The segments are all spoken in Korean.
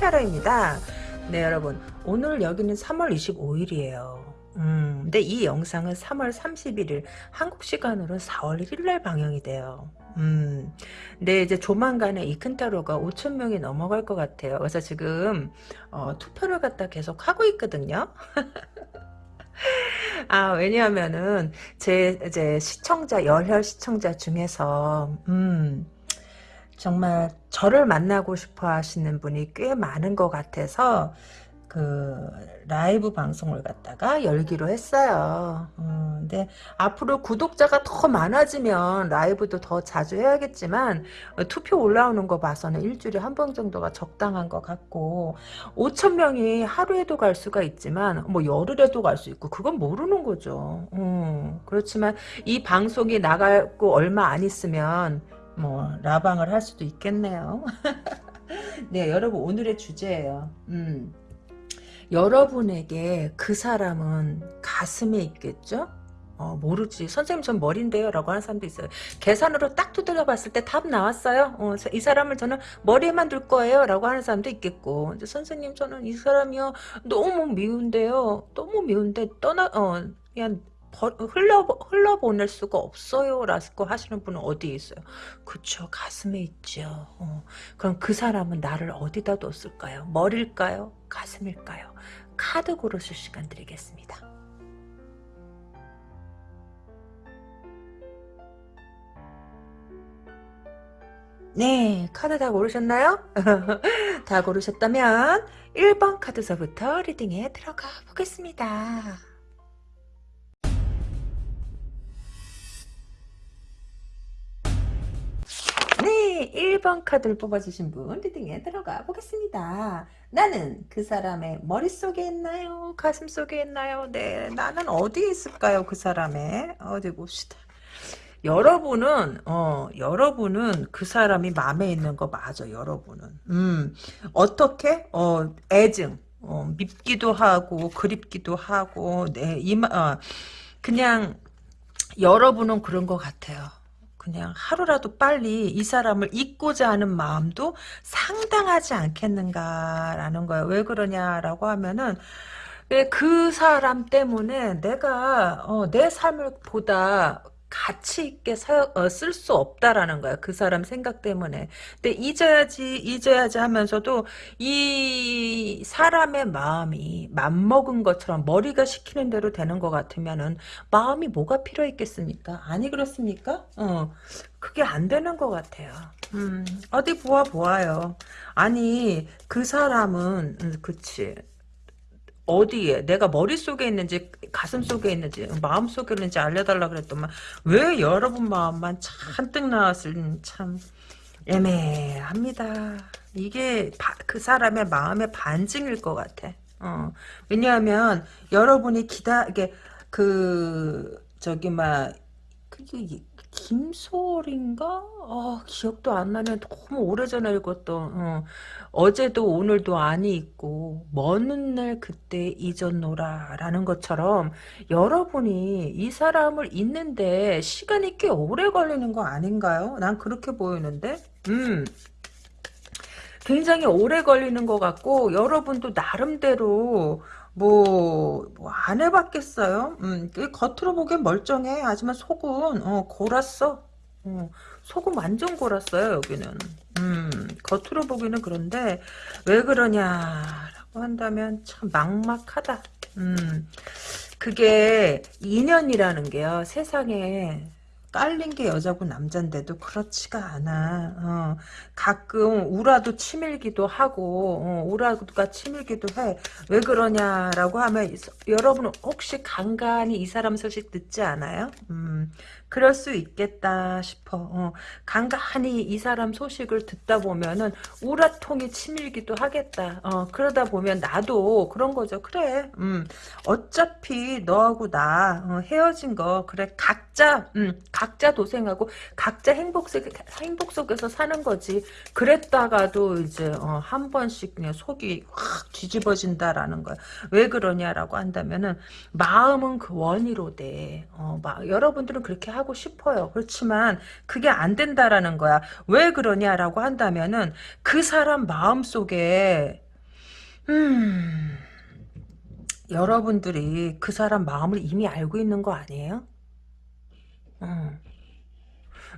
천상 이큰타로입니다. 네 여러분 오늘 여기는 3월 25일이에요. 음, 근데 이 영상은 3월 31일 한국 시간으로 4월 1일 날 방영이 돼요. 음, 근데 이제 조만간에 이 큰타로가 5천 명이 넘어갈 것 같아요. 그래서 지금 어, 투표를 갖다 계속 하고 있거든요. 아 왜냐하면은 제 이제 시청자 열혈 시청자 중에서 음. 정말 저를 만나고 싶어 하시는 분이 꽤 많은 것 같아서 그 라이브 방송을 갖다가 열기로 했어요. 음, 근데 앞으로 구독자가 더 많아지면 라이브도 더 자주 해야겠지만 어, 투표 올라오는 거 봐서는 일주일에 한 번 정도가 적당한 것 같고 5천 명이 하루에도 갈 수가 있지만 뭐 열흘에도 갈 수 있고 그건 모르는 거죠. 음, 그렇지만 이 방송이 나가고 얼마 안 있으면 뭐 라방을 할 수도 있겠네요. 네, 여러분 오늘의 주제예요. 음. 여러분에게 그 사람은 가슴에 있겠죠? 어, 모르지. 선생님 전 머리인데요. 라고 하는 사람도 있어요. 계산으로 딱 두들겨 봤을 때 답 나왔어요. 어, 이 사람을 저는 머리에만 둘 거예요. 라고 하는 사람도 있겠고. 이제 선생님 저는 이 사람이요. 너무 미운데요. 너무 미운데 떠나, 어, 그냥 흘러, 흘러보낼 수가 없어요. 라고 하시는 분은 어디에 있어요? 그쵸. 가슴에 있죠. 어. 그럼 그 사람은 나를 어디다 뒀을까요? 머릴까요? 가슴일까요? 카드 고르실 시간 드리겠습니다. 네, 카드 다 고르셨나요? 다 고르셨다면 1번 카드서부터 리딩에 들어가 보겠습니다. 1번 카드를 뽑아주신 분 리딩에 들어가 보겠습니다. 나는 그 사람의 머릿속에 있나요? 가슴 속에 있나요? 네, 나는 어디에 있을까요? 그 사람의 어디 봅시다. 여러분은 어 여러분은 그 사람이 마음에 있는 거 맞아 여러분은 음 어떻게 어 애증 어, 밉기도 하고 그립기도 하고 네 이마 어, 그냥 여러분은 그런 것 같아요 그냥 하루라도 빨리 이 사람을 잊고자 하는 마음도 상당하지 않겠는가라는 거예요. 왜 그러냐라고 하면은 그 사람 때문에 내가 어, 내 삶을 보다 가치 있게 어, 쓸수 없다라는 거야. 그 사람 생각 때문에. 근데 잊어야지 잊어야지 하면서도 이 사람의 마음이 맘먹은 것처럼 머리가 시키는 대로 되는 것 같으면은 마음이 뭐가 필요했겠습니까? 아니 그렇습니까? 어. 그게 안 되는 것 같아요. 음, 어디 보아 보아요. 아니 그 사람은 음, 그치 어디에 내가 머릿속에 있는지 가슴 속에 있는지 마음 속에 있는지 알려달라 그랬더만 왜 여러분 마음만 잔뜩 나왔을 참 애매합니다. 이게 바, 그 사람의 마음의 반증일 것 같아. 어. 왜냐하면 여러분이 기다 이게 그 저기 막 그게 김소월인가? 어, 기억도 안 나네. 너무 오래전에 읽었던. 어. 어제도 오늘도 아니 있고 먼 날 그때 잊었노라 라는 것처럼 여러분이 이 사람을 잊는데 시간이 꽤 오래 걸리는 거 아닌가요? 난 그렇게 보이는데 음 굉장히 오래 걸리는 것 같고 여러분도 나름대로 뭐, 뭐 안 해봤겠어요? 음, 그 겉으로 보기엔 멀쩡해. 하지만 속은, 어, 골았어. 어, 속은 완전 골았어요, 여기는. 음, 겉으로 보기는 그런데, 왜 그러냐라고 한다면 참 막막하다. 음, 그게 인연이라는 게요, 세상에 깔린 게 여자고 남잔데도 그렇지가 않아. 어, 가끔 우라도 치밀기도 하고 어, 우라가 치밀기도 해. 왜 그러냐라고 하면 여러분 혹시 간간히 이 사람 소식 듣지 않아요? 음, 그럴 수 있겠다 싶어. 어, 간간히 이 사람 소식을 듣다 보면은 우라통이 치밀기도 하겠다. 어, 그러다 보면 나도 그런 거죠. 그래. 음, 어차피 너하고 나 어, 헤어진 거 그래 각자 음, 각자 도생하고 각자 행복 속 행복 속에서 사는 거지. 그랬다가도 이제 어, 한 번씩 그냥 속이 확 뒤집어진다라는 거야. 왜 그러냐라고 한다면은 마음은 그 원이로 돼. 어, 마, 여러분들은 그렇게 하고 싶어요. 그렇지만 그게 안 된다라는 거야. 왜 그러냐라고 한다면은 그 사람 마음속에 음 여러분들이 그 사람 마음을 이미 알고 있는 거 아니에요? 음.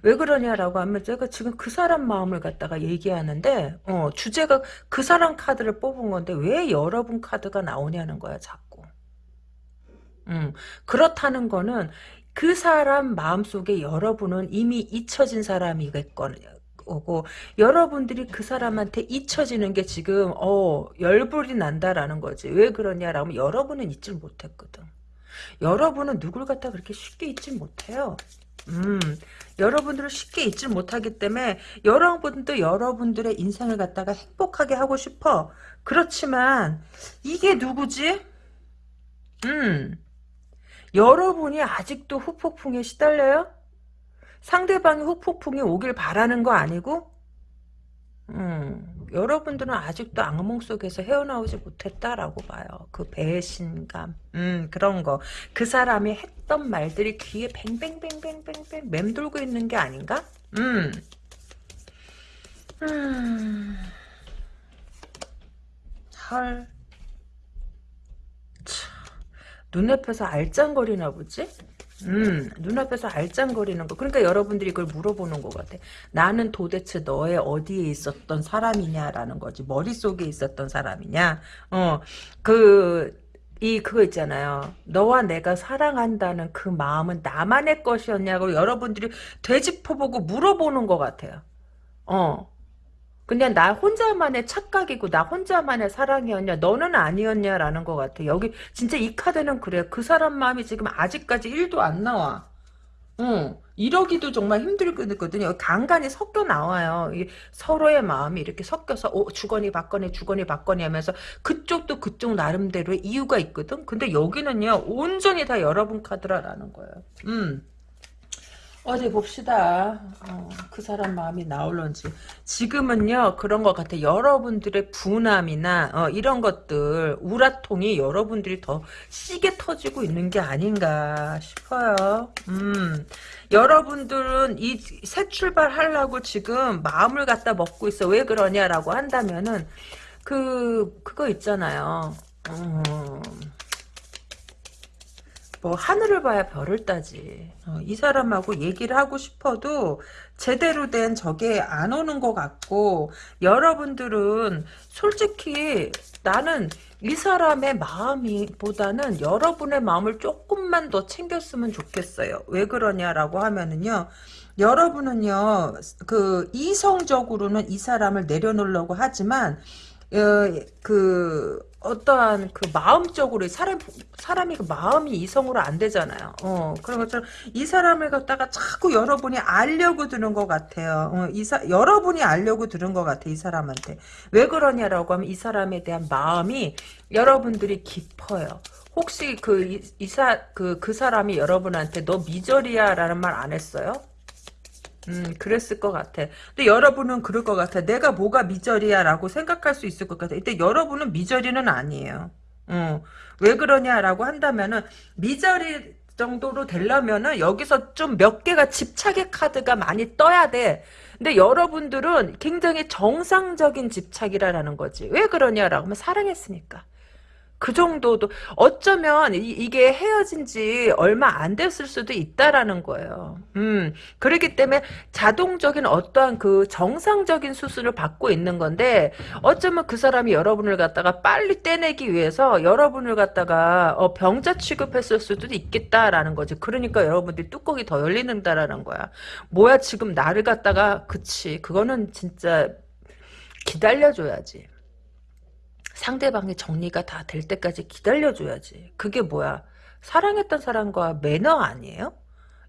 왜 그러냐라고 하면 제가 지금 그 사람 마음을 갖다가 얘기하는데 어, 주제가 그 사람 카드를 뽑은 건데 왜 여러분 카드가 나오냐는 거야 자꾸. 음, 그렇다는 거는 그 사람 마음속에 여러분은 이미 잊혀진 사람이겠거고 여러분들이 그 사람한테 잊혀지는 게 지금 어 열불이 난다라는 거지 왜 그러냐라고 하면 여러분은 잊질 못했거든 여러분은 누굴 갖다 그렇게 쉽게 잊질 못해요 음, 여러분들을 쉽게 잊지 못하기 때문에 여러분도 여러분들의 인생을 갖다가 행복하게 하고 싶어. 그렇지만 이게 누구지? 음, 여러분이 아직도 후폭풍에 시달려요? 상대방이 후폭풍이 오길 바라는 거 아니고? 음, 여러분들은 아직도 악몽 속에서 헤어나오지 못했다라고 봐요. 그 배신감, 음, 그런 거. 그 사람이 했던 말들이 귀에 뱅뱅뱅뱅뱅뱅 맴돌고 있는 게 아닌가? 음. 음. 헐. 참. 눈앞에서 알짱거리나 보지? 음, 눈앞에서 알짱거리는 거. 그러니까 여러분들이 그걸 물어보는 것 같아. 나는 도대체 너의 어디에 있었던 사람이냐라는 거지. 머릿속에 있었던 사람이냐. 어, 그, 이, 그거 있잖아요. 너와 내가 사랑한다는 그 마음은 나만의 것이었냐고 여러분들이 되짚어보고 물어보는 것 같아요. 어. 그냥 나 혼자만의 착각이고 나 혼자만의 사랑이었냐? 너는 아니었냐라는 것 같아. 여기 진짜 이 카드는 그래. 그 사람 마음이 지금 아직까지 1도 안 나와. 응. 이러기도 정말 힘들거든요. 간간히 섞여 나와요. 서로의 마음이 이렇게 섞여서 어, 주거니 받거니 주거니 받거니 하면서 그쪽도 그쪽 나름대로의 이유가 있거든? 근데 여기는요 온전히 다 여러분 카드라라는 거예요. 음. 어디 봅시다. 어, 그 사람 마음이 나올런지. 지금은요 그런 것 같아. 여러분들의 분함이나 어, 이런 것들 우라통이 여러분들이 더 시게 터지고 있는 게 아닌가 싶어요. 음, 여러분들은 이 새 출발하려고 지금 마음을 갖다 먹고 있어. 왜 그러냐라고 한다면은 그 그거 있잖아요. 음, 뭐 하늘을 봐야 별을 따지. 어, 이 사람하고 얘기를 하고 싶어도 제대로 된 저게 안 오는 것 같고 여러분들은 솔직히 나는 이 사람의 마음이 보다는 여러분의 마음을 조금만 더 챙겼으면 좋겠어요. 왜 그러냐라고 하면은요. 여러분은요. 그 이성적으로는 이 사람을 내려놓으려고 하지만 어, 그 어떠한 그 마음적으로 사람 사람이 그 마음이 이성으로 안 되잖아요. 어 그런 것처럼 이 사람을 갖다가 자꾸 여러분이 알려고 드는 것 같아요. 어, 이사 여러분이 알려고 들은 것 같아 이 사람한테 왜 그러냐라고 하면 이 사람에 대한 마음이 여러분들이 깊어요. 혹시 그 이사 그그 그 사람이 여러분한테 너 미저리야라는 말 안 했어요? 음, 그랬을 것 같아. 근데 여러분은 그럴 것 같아. 내가 뭐가 미저리야 라고 생각할 수 있을 것 같아. 근데 여러분은 미저리는 아니에요. 어, 왜 그러냐라고 한다면은, 미저리 정도로 되려면은 여기서 좀 몇 개가 집착의 카드가 많이 떠야 돼. 근데 여러분들은 굉장히 정상적인 집착이라는 거지. 왜 그러냐라고 하면 사랑했으니까. 그 정도도 어쩌면 이, 게 헤어진 지 얼마 안 됐을 수도 있다라는 거예요. 음, 그렇기 때문에 자동적인 어떠한 그 정상적인 수술을 받고 있는 건데 어쩌면 그 사람이 여러분을 갖다가 빨리 떼내기 위해서 여러분을 갖다가 어, 병자 취급했을 수도 있겠다라는 거지. 그러니까 여러분들이 뚜껑이 더 열리는다라는 거야. 뭐야 지금 나를 갖다가 그치 그거는 진짜 기다려줘야지. 상대방의 정리가 다 될 때까지 기다려줘야지. 그게 뭐야? 사랑했던 사람과 매너 아니에요?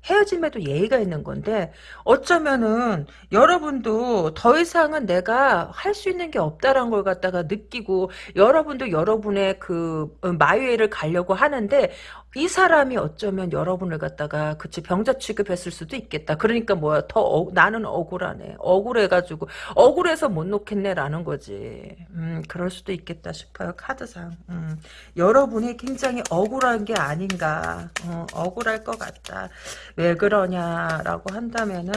헤어짐에도 예의가 있는 건데 어쩌면은 여러분도 더 이상은 내가 할 수 있는 게 없다라는 걸 갖다가 느끼고 여러분도 여러분의 그 어, 마유에를 가려고 하는데 이 사람이 어쩌면 여러분을 갖다가 그치 병자 취급했을 수도 있겠다. 그러니까 뭐야 더 어, 나는 억울하네. 억울해가지고 억울해서 못 놓겠네라는 거지. 음 그럴 수도 있겠다 싶어요. 카드상. 음, 여러분이 굉장히 억울한 게 아닌가. 어, 억울할 것 같다. 왜 그러냐라고 한다면은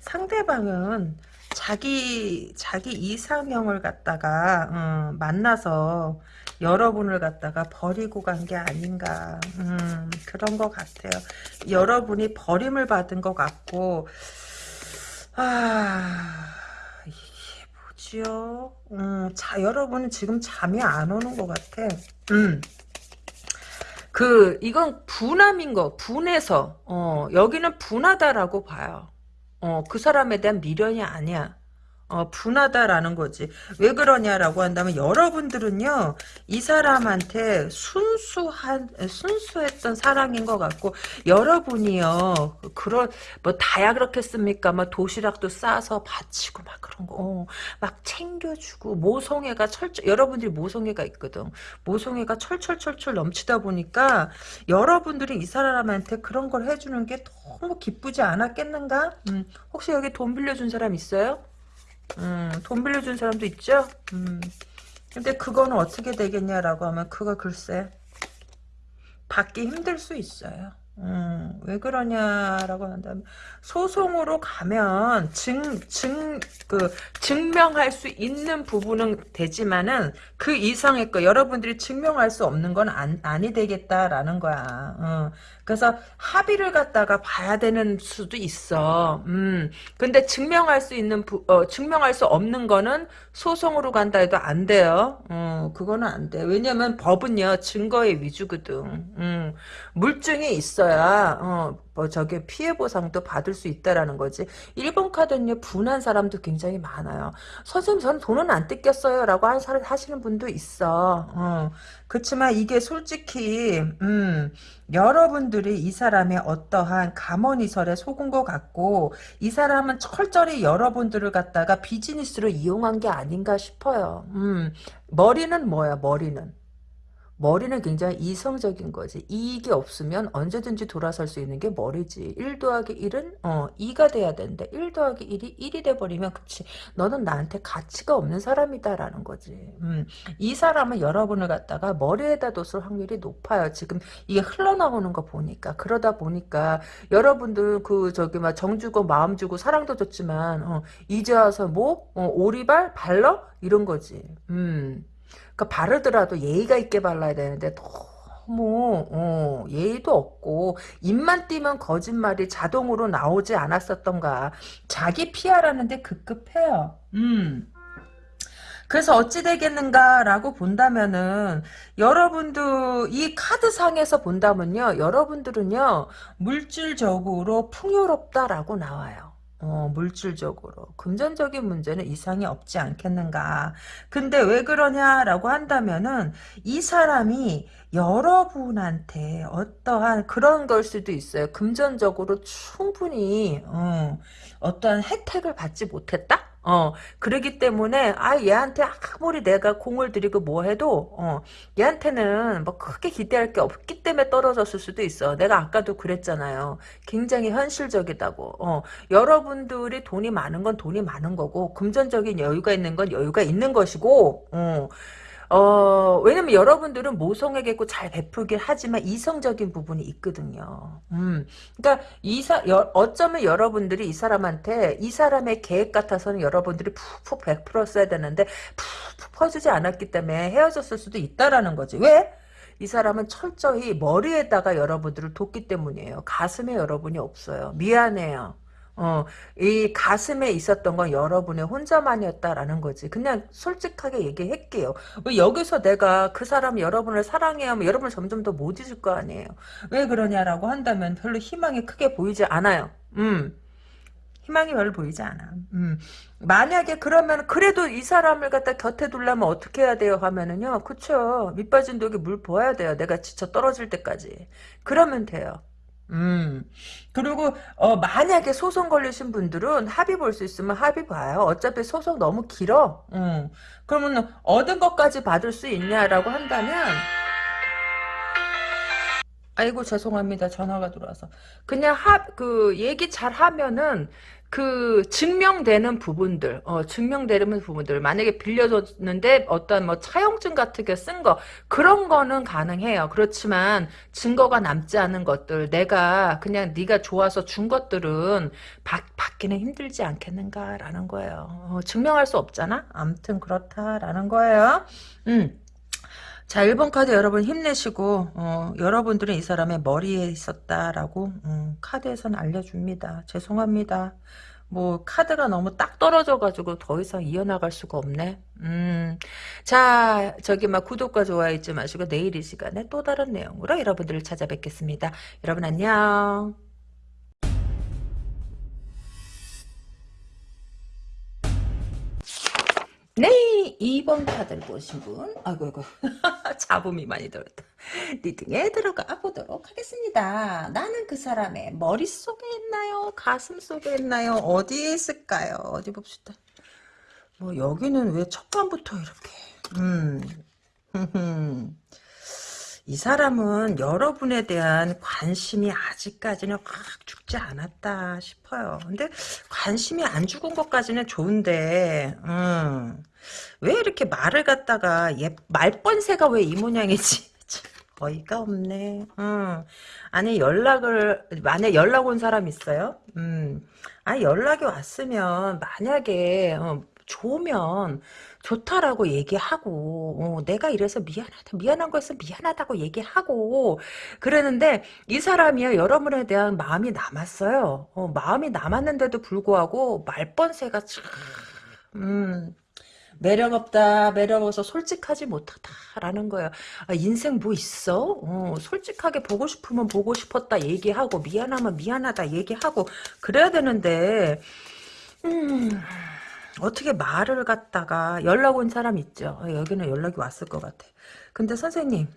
상대방은 자기 자기 이상형을 갖다가 어, 만나서 여러분을 갖다가 버리고 간 게 아닌가 음, 그런 것 같아요. 여러분이 버림을 받은 것 같고 아 이게 뭐지요? 음, 자 여러분은 지금 잠이 안 오는 것 같아. 음. 그 이건 분함인 거 분해서 어 여기는 분하다라고 봐요. 어, 그 사람에 대한 미련이 아니야. 어, 분하다라는 거지. 왜 그러냐라고 한다면 여러분들은요 이 사람한테 순수한 순수했던 사랑인 것 같고 여러분이요 그런 뭐 다야 그렇겠습니까? 막 도시락도 싸서 바치고 막 그런 거, 어, 막 챙겨주고 모성애가 철철 여러분들이 모성애가 있거든. 모성애가 철철철철 넘치다 보니까 여러분들이 이 사람한테 그런 걸 해주는 게 너무 기쁘지 않았겠는가? 음, 혹시 여기 돈 빌려준 사람 있어요? 음, 돈 빌려준 사람도 있죠? 음. 근데 그거는 어떻게 되겠냐라고 하면 그거 글쎄 받기 힘들 수 있어요. 음, 왜 그러냐라고 한다면 소송으로 가면 증, 증, 그 증명할 수 있는 부분은 되지만은 그 이상의 거 여러분들이 증명할 수 없는 건 안, 아니 되겠다라는 거야. 어. 그래서 합의를 갖다가 봐야 되는 수도 있어. 음. 근데 증명할 수 있는 부, 어, 증명할 수 없는 거는 소송으로 간다 해도 안 돼요. 어, 그거는 안 돼. 왜냐면 법은요 증거의 위주거든. 음. 물증이 있어야 어, 뭐 저게 피해 보상도 받을 수 있다라는 거지. 1번 카드는요 분한 사람도 굉장히 많아요. 선생님 저는 돈은 안 뜯겼어요 라고 하시는 분도 있어. 어. 그렇지만 이게 솔직히 음, 여러분들이 이 사람의 어떠한 감언이설에 속은 것 같고 이 사람은 철저히 여러분들을 갖다가 비즈니스로 이용한 게 아닌가 싶어요. 음, 머리는 뭐야 머리는. 머리는 굉장히 이성적인 거지. 이익이 없으면 언제든지 돌아설 수 있는 게 머리지. 1 더하기 1은 어 2가 돼야 되는데 1 더하기 1이 1이 돼버리면 그치. 너는 나한테 가치가 없는 사람이다라는 거지. 음, 이 사람은 여러분을 갖다가 머리에다 뒀을 확률이 높아요. 지금 이게 흘러나오는 거 보니까. 그러다 보니까 여러분들 그 저기 막 정 주고 마음 주고 사랑도 줬지만 어, 이제 와서 뭐? 어, 오리발? 발러? 이런 거지. 음. 그 바르더라도 예의가 있게 발라야 되는데 너무 어, 예의도 없고 입만 띄면 거짓말이 자동으로 나오지 않았었던가 자기 피하라는데 급급해요. 음. 그래서 어찌 되겠는가라고 본다면은 여러분도 이 카드상에서 본다면요 여러분들은요 물질적으로 풍요롭다라고 나와요. 어, 물질적으로. 금전적인 문제는 이상이 없지 않겠는가. 근데 왜 그러냐라고 한다면은 이 사람이 여러분한테 어떠한 그런 걸 수도 있어요. 금전적으로 충분히 어, 어떠한 혜택을 받지 못했다? 어, 그러기 때문에, 아, 얘한테 아무리 내가 공을 들이고 뭐 해도, 어, 얘한테는 뭐 크게 기대할 게 없기 때문에 떨어졌을 수도 있어. 내가 아까도 그랬잖아요. 굉장히 현실적이다고. 어, 여러분들이 돈이 많은 건 돈이 많은 거고, 금전적인 여유가 있는 건 여유가 있는 것이고, 어, 어, 왜냐면 여러분들은 모성애겠고 잘 베풀긴 하지만 이성적인 부분이 있거든요. 음. 그러니까 이사, 여, 어쩌면 여러분들이 이 사람한테 이 사람의 계획 같아서는 여러분들이 푹푹 베풀었어야 되는데 푹푹 퍼주지 않았기 때문에 헤어졌을 수도 있다라는 거지. 왜? 이 사람은 철저히 머리에다가 여러분들을 뒀기 때문이에요. 가슴에 여러분이 없어요. 미안해요. 어, 이 가슴에 있었던 건 여러분의 혼자만이었다라는 거지. 그냥 솔직하게 얘기할게요. 왜 여기서 내가 그 사람 여러분을 사랑해야 하면 여러분을 점점 더 못 잊을 거 아니에요. 왜 그러냐라고 한다면 별로 희망이 크게 보이지 않아요. 음. 희망이 별로 보이지 않아. 음. 만약에 그러면 그래도 이 사람을 갖다 곁에 두려면 어떻게 해야 돼요 하면은요. 그쵸. 밑빠진 독에 물 부어야 돼요. 내가 지쳐 떨어질 때까지. 그러면 돼요. 음. 그리고 어 만약에 소송 걸리신 분들은 합의 볼 수 있으면 합의 봐요. 어차피 소송 너무 길어. 음. 그러면 얻은 것까지 받을 수 있냐라고 한다면 아이고 죄송합니다. 전화가 들어와서. 그냥 하, 그 얘기 잘 하면은 그 증명되는 부분들, 어, 증명되는 부분들. 만약에 빌려줬는데 어떤 뭐 차용증 같은 게 쓴 거, 그런 거는 가능해요. 그렇지만 증거가 남지 않은 것들, 내가 그냥 네가 좋아서 준 것들은 받, 받기는 힘들지 않겠는가라는 거예요. 어, 증명할 수 없잖아? 아무튼 그렇다라는 거예요. 음. 자, 1번 카드 여러분 힘내시고 어, 여러분들은 이 사람의 머리에 있었다라고 음, 카드에서는 알려줍니다. 죄송합니다. 뭐 카드가 너무 딱 떨어져가지고 더 이상 이어나갈 수가 없네. 음, 자 저기 막 구독과 좋아요 잊지 마시고 내일 이 시간에 또 다른 내용으로 여러분들을 찾아뵙겠습니다. 여러분 안녕. 네, 2번 카드를 보신 분. 아이고, 아이고. 잡음이 많이 들었다. 리딩에 들어가 보도록 하겠습니다. 나는 그 사람의 머릿속에 있나요? 가슴 속에 있나요? 어디에 있을까요? 어디 봅시다. 뭐, 여기는 왜 첫판부터 이렇게, 음. 이 사람은 여러분에 대한 관심이 아직까지는 확 죽지 않았다 싶어요. 근데 관심이 안 죽은 것까지는 좋은데 음, 왜 이렇게 말을 갖다가 얘, 말번새가 왜 이 모양이지? 어이가 없네. 음. 아니 연락을 만약 연락 온 사람 있어요? 음. 아 연락이 왔으면 만약에 어, 좋으면 좋다라고 얘기하고 어, 내가 이래서 미안하다 미안한 거였으면 미안하다고 얘기하고 그러는데 이 사람이요 여러분에 대한 마음이 남았어요. 어, 마음이 남았는데도 불구하고 말번새가 참 음, 매력 없다 매력 없어 솔직하지 못하다라는 거예요. 아, 인생 뭐 있어? 어, 솔직하게 보고 싶으면 보고 싶었다 얘기하고 미안하면 미안하다 얘기하고 그래야 되는데 음 어떻게 말을 갖다가 연락 온 사람 있죠. 어, 여기는 연락이 왔을 것 같아. 근데 선생님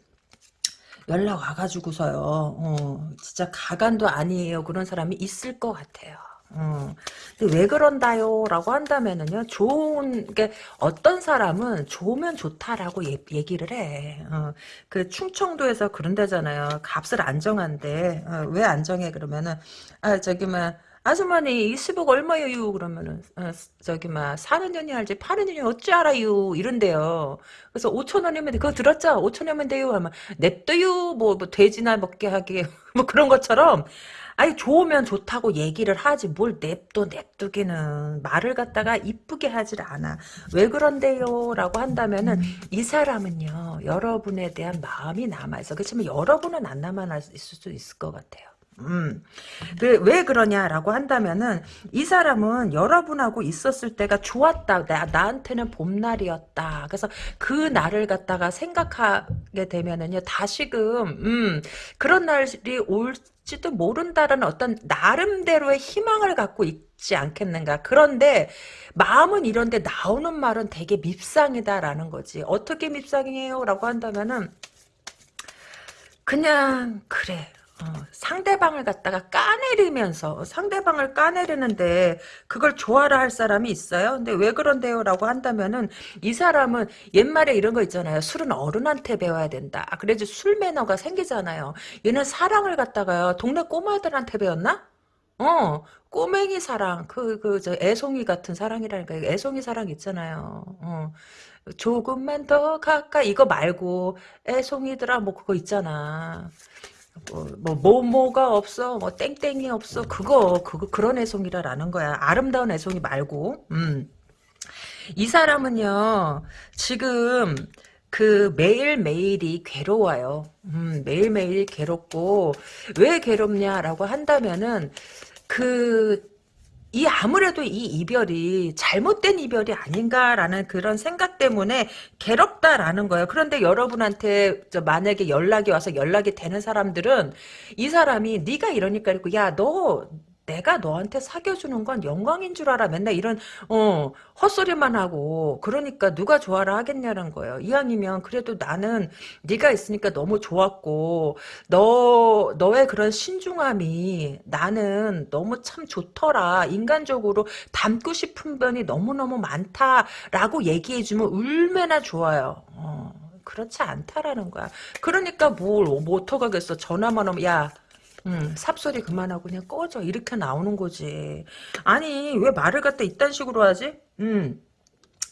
연락 와가지고서요. 어, 진짜 가관도 아니에요. 그런 사람이 있을 것 같아요. 어. 근데 왜 그런다요? 라고 한다면은요, 좋은, 게, 어떤 사람은 좋으면 좋다라고 예, 얘기를 해. 어. 그 충청도에서 그런다잖아요. 값을 안 정한대. 어, 왜 안 정해? 그러면은, 아, 저기, 막, 아주머니 이 수복 얼마요? 그러면은 어, 저기 막 사는 년이 파는 년이 어찌 알아요? 이런데요. 그래서 5천 원이면 그거 들었죠? 5천 원이면 돼요. 하면 냅둬요. 뭐, 뭐 돼지나 먹게 하게 뭐 그런 것처럼 아니 좋으면 좋다고 얘기를 하지 뭘 냅둬 냅두기는 말을 갖다가 이쁘게 하질 않아. 왜 그런데요? 라고 한다면은 이 사람은요 여러분에 대한 마음이 남아있어. 그렇지만 여러분은 안 남아있을 수도 있을 것 같아요. 음. 그, 왜 그러냐라고 한다면은 이 사람은 여러분하고 있었을 때가 좋았다. 나, 나한테는 봄날이었다. 그래서 그 날을 갖다가 생각하게 되면은요. 다시금 음, 그런 날이 올지도 모른다라는 어떤 나름대로의 희망을 갖고 있지 않겠는가. 그런데 마음은 이런데 나오는 말은 되게 밉상이다라는 거지. 어떻게 밉상이에요? 라고 한다면은 그냥 그래. 어, 상대방을 갖다가 까내리면서 상대방을 까내리는데 그걸 좋아라 할 사람이 있어요. 근데 왜 그런데요? 라고 한다면은 이 사람은 옛말에 이런 거 있잖아요. 술은 어른한테 배워야 된다. 아, 그래야지 술 매너가 생기잖아요. 얘는 사랑을 갖다가 동네 꼬마들한테 배웠나? 어, 꼬맹이 사랑, 그, 그, 저, 애송이 같은 사랑이라니까. 애송이 사랑 있잖아요. 어, 조금만 더 가까이, 이거 말고, 애송이들아, 뭐, 그거 있잖아. 뭐, 뭐, 뭐, 뭐가 없어, 뭐, 땡땡이 없어, 그거, 그거, 그런 애송이라라는 거야. 아름다운 애송이 말고, 음. 이 사람은요, 지금, 그, 매일매일이 괴로워요. 음, 매일매일 괴롭고, 왜 괴롭냐라고 한다면은, 그, 이 아무래도 이 이별이 잘못된 이별이 아닌가라는 그런 생각 때문에 괴롭다라는 거예요. 그런데 여러분한테 만약에 연락이 와서 연락이 되는 사람들은 이 사람이 네가 이러니까 그리고 야너 내가 너한테 사귀어주는 건 영광인 줄 알아. 맨날 이런 어 헛소리만 하고 그러니까 누가 좋아라 하겠냐는 거예요. 이왕이면 그래도 나는 네가 있으니까 너무 좋았고 너 너의 그런 신중함이 나는 너무 참 좋더라. 인간적으로 닮고 싶은 면이 너무너무 많다라고 얘기해주면 얼마나 좋아요. 어. 그렇지 않다라는 거야. 그러니까 뭘, 뭐 어떡하겠어. 전화만 오면, 야, 음, 삽소리 그만하고 그냥 꺼져. 이렇게 나오는 거지. 아니, 왜 말을 갖다 이딴 식으로 하지? 음.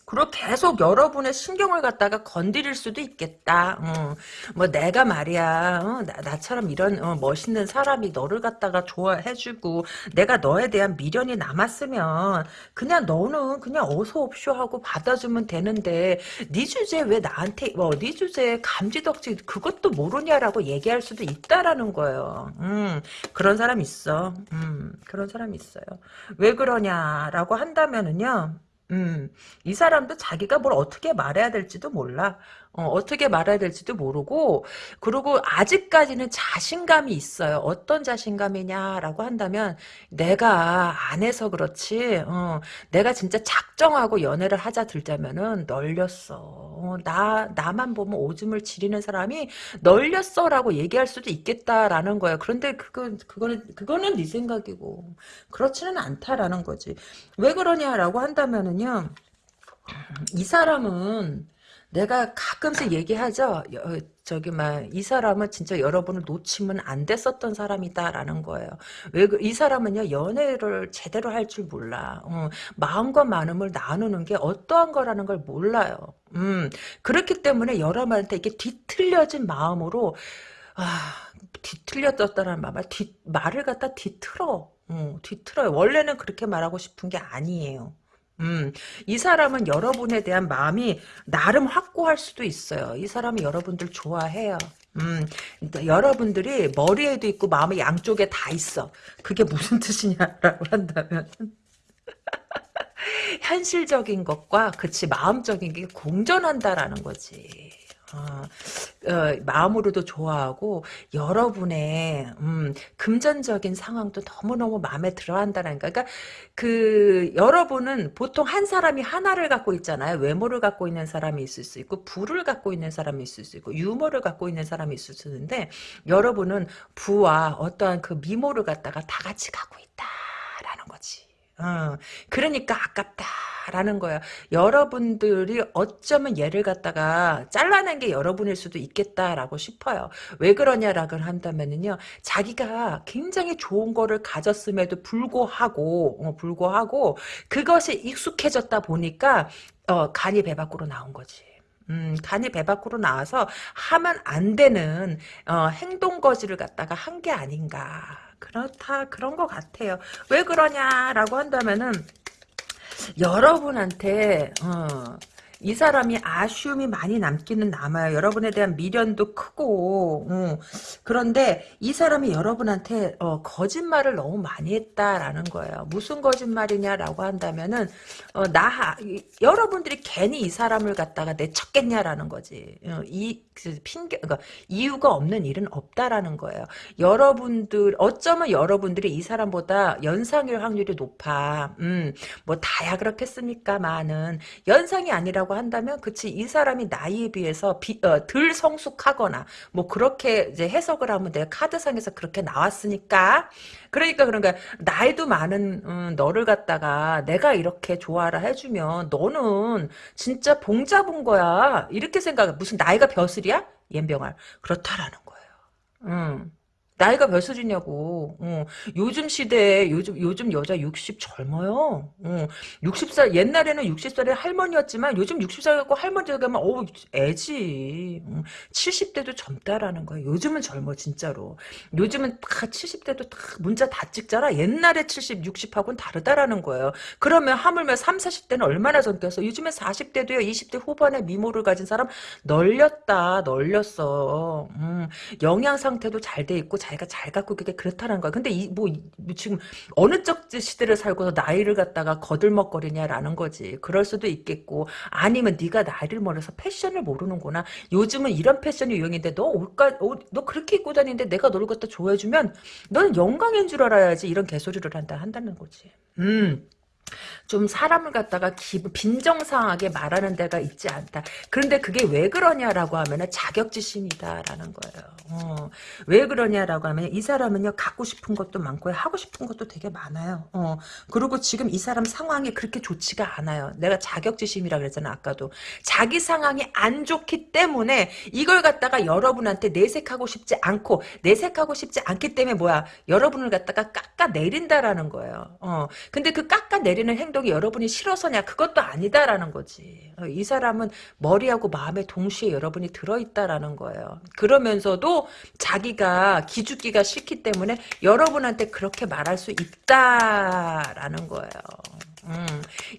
그리고 계속 여러분의 신경을 갖다가 건드릴 수도 있겠다. 어. 뭐 내가 말이야, 어, 나, 처럼 이런 어, 멋있는 사람이 너를 갖다가 좋아해주고 내가 너에 대한 미련이 남았으면 그냥 너는 그냥 어서 옵쇼 하고 받아주면 되는데 네 주제 왜 나한테 뭐네 주제 감지덕지 그것도 모르냐라고 얘기할 수도 있다라는 거예요. 음, 그런 사람 있어. 음, 그런 사람 있어요. 왜 그러냐라고 한다면은요. 음, 이 사람도 자기가 뭘 어떻게 말해야 될지도 몰라. 어, 떻게 말해야 될지도 모르고, 그리고 아직까지는 자신감이 있어요. 어떤 자신감이냐라고 한다면, 내가 안 해서 그렇지, 어, 내가 진짜 작정하고 연애를 하자 들자면은, 널렸어. 어, 나, 나만 보면 오줌을 지리는 사람이 널렸어라고 얘기할 수도 있겠다라는 거예요. 그런데 그건, 그거는, 그거는 네 생각이고, 그렇지는 않다라는 거지. 왜 그러냐라고 한다면은요, 이 사람은 내가 가끔씩 얘기하죠. 여, 저기 막 이 사람은 진짜 여러분을 놓치면 안 됐었던 사람이다라는 거예요. 왜이 그, 사람은요 연애를 제대로 할 줄 몰라. 어, 마음과 마음을 나누는 게 어떠한 거라는 걸 몰라요. 음 그렇기 때문에 여러분한테 이게 뒤틀려진 마음으로 아 뒤틀렸었다는 말, 뒤, 말을 갖다 뒤틀어. 어, 뒤틀어요. 원래는 그렇게 말하고 싶은 게 아니에요. 음, 이 사람은 여러분에 대한 마음이 나름 확고할 수도 있어요. 이 사람이 여러분들 좋아해요. 음, 여러분들이 머리에도 있고 마음의 양쪽에 다 있어. 그게 무슨 뜻이냐라고 한다면 현실적인 것과 그치 마음적인 게 공존한다라는 거지. 어, 어, 마음으로도 좋아하고 여러분의 음, 금전적인 상황도 너무너무 마음에 들어한다는 거. 그러니까 그 여러분은 보통 한 사람이 하나를 갖고 있잖아요. 외모를 갖고 있는 사람이 있을 수 있고 부를 갖고 있는 사람이 있을 수 있고 유머를 갖고 있는 사람이 있을 수 있는데 여러분은 부와 어떠한 그 미모를 갖다가 다 같이 갖고 거지. 어, 그러니까 아깝다라는 거야. 여러분들이 어쩌면 얘를 갖다가 잘라낸 게 여러분일 수도 있겠다라고 싶어요. 왜 그러냐라고 한다면은요, 자기가 굉장히 좋은 거를 가졌음에도 불구하고, 어, 불구하고, 그것이 익숙해졌다 보니까, 어, 간이 배 밖으로 나온 거지. 음, 간이 배 밖으로 나와서 하면 안 되는 어, 행동 거지를 갖다가 한 게 아닌가. 그렇다 그런 것 같아요. 왜 그러냐라고 한다면은 여러분한테 어, 이 사람이 아쉬움이 많이 남기는 남아요. 여러분에 대한 미련도 크고 어. 그런데 이 사람이 여러분한테 어, 거짓말을 너무 많이 했다라는 거예요. 무슨 거짓말이냐라고 한다면은 어, 나 여러분들이 괜히 이 사람을 갖다가 내쳤겠냐라는 거지. 어, 이 그 핑계 그러니까 이유가 없는 일은 없다라는 거예요. 여러분들 어쩌면 여러분들이 이 사람보다 연상일 확률이 높아. 음, 뭐 다야 그렇겠습니까만은 연상이 아니라고 한다면 그치 이 사람이 나이에 비해서 비, 어, 덜 성숙하거나 뭐 그렇게 이제 해석을 하면 내가 카드상에서 그렇게 나왔으니까. 그러니까 그런 거야. 나이도 많은 음, 너를 갖다가 내가 이렇게 좋아라 해주면 너는 진짜 봉 잡은 거야. 이렇게 생각해. 무슨 나이가 벼슬이야? 옌병알. 그렇다라는 거예요. 음. 나이가 몇 살이냐고. 어. 요즘 시대에 요즘 요즘 여자 60 젊어요. 어. 60살 옛날에는 60살의 할머니였지만 요즘 60살 갖고 할머니 가면 어 애지. 어. 70대도 젊다라는 거야. 요즘은 젊어 진짜로. 요즘은 다 70대도 다 문자 다 찍잖아. 옛날에 70, 60하고는 다르다라는 거예요. 그러면 하물며 3, 40대는 얼마나 젊겠어. 요즘에 40대도요. 20대 후반에 미모를 가진 사람 널렸다. 널렸어. 음. 영양 상태도 잘 돼 있고 자기가 잘 갖고 그게 그렇다는 거야. 근데 이 뭐 지금 어느 쪽 시대를 살고서 나이를 갖다가 거들먹거리냐라는 거지. 그럴 수도 있겠고 아니면 네가 나이를 먹어서 패션을 모르는구나. 요즘은 이런 패션이 유행인데 너 옷가 옷, 너 그렇게 입고 다니는데 내가 너를 갖다 좋아해주면 너는 영광인 줄 알아야지 이런 개소리를 한다 한다는 거지. 음. 좀 사람을 갖다가 빈정상하게 말하는 데가 있지 않다. 그런데 그게 왜 그러냐라고 하면은 자격지심이다라는 거예요. 어, 왜 그러냐라고 하면 이 사람은요 갖고 싶은 것도 많고 하고 싶은 것도 되게 많아요. 어, 그리고 지금 이 사람 상황이 그렇게 좋지가 않아요. 내가 자격지심이라 그랬잖아 아까도 자기 상황이 안 좋기 때문에 이걸 갖다가 여러분한테 내색하고 싶지 않고 내색하고 싶지 않기 때문에 뭐야 여러분을 갖다가 깎아 내린다라는 거예요. 어, 근데 그 깎아 내 리는 행동이 여러분이 싫어서냐 그것도 아니다라는 거지. 어, 이 사람은 머리하고 마음에 동시에 여러분이 들어있다라는 거예요. 그러면서도 자기가 기죽기가 싫기 때문에 여러분한테 그렇게 말할 수 있다라는 거예요. 음,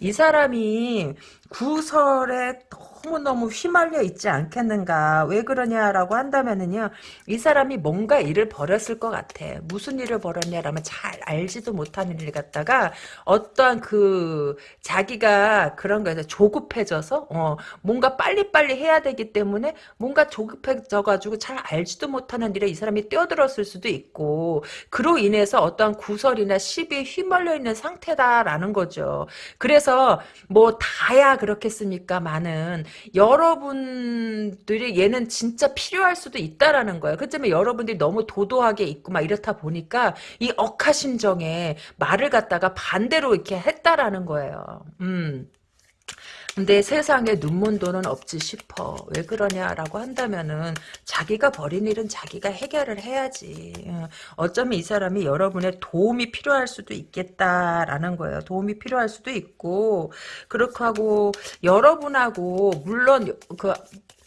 이 사람이 구설에 너무너무 휘말려 있지 않겠는가. 왜 그러냐라고 한다면은요. 이 사람이 뭔가 일을 벌였을 것 같아. 무슨 일을 벌였냐라면 잘 알지도 못하는 일 갖다가 어떠한 그 자기가 그런 거에서 조급해져서 어, 뭔가 빨리빨리 해야 되기 때문에 뭔가 조급해져 가지고 잘 알지도 못하는 일에 이 사람이 뛰어들었을 수도 있고 그로 인해서 어떠한 구설이나 시비에 휘말려 있는 상태다라는 거죠. 그래서 뭐 다야 그렇겠습니까? 많은 여러분들이 얘는 진짜 필요할 수도 있다라는 거예요. 그렇지만 여러분들이 너무 도도하게 있고 막 이렇다 보니까 이 억하심정에 말을 갖다가 반대로 이렇게 했다라는 거예요. 음. 근데 세상에 눈먼 돈은 없지 싶어. 왜 그러냐라고 한다면은 자기가 벌인 일은 자기가 해결을 해야지. 어, 어쩌면 이 사람이 여러분의 도움이 필요할 수도 있겠다라는 거예요. 도움이 필요할 수도 있고 그렇고 하고 여러분하고 물론 그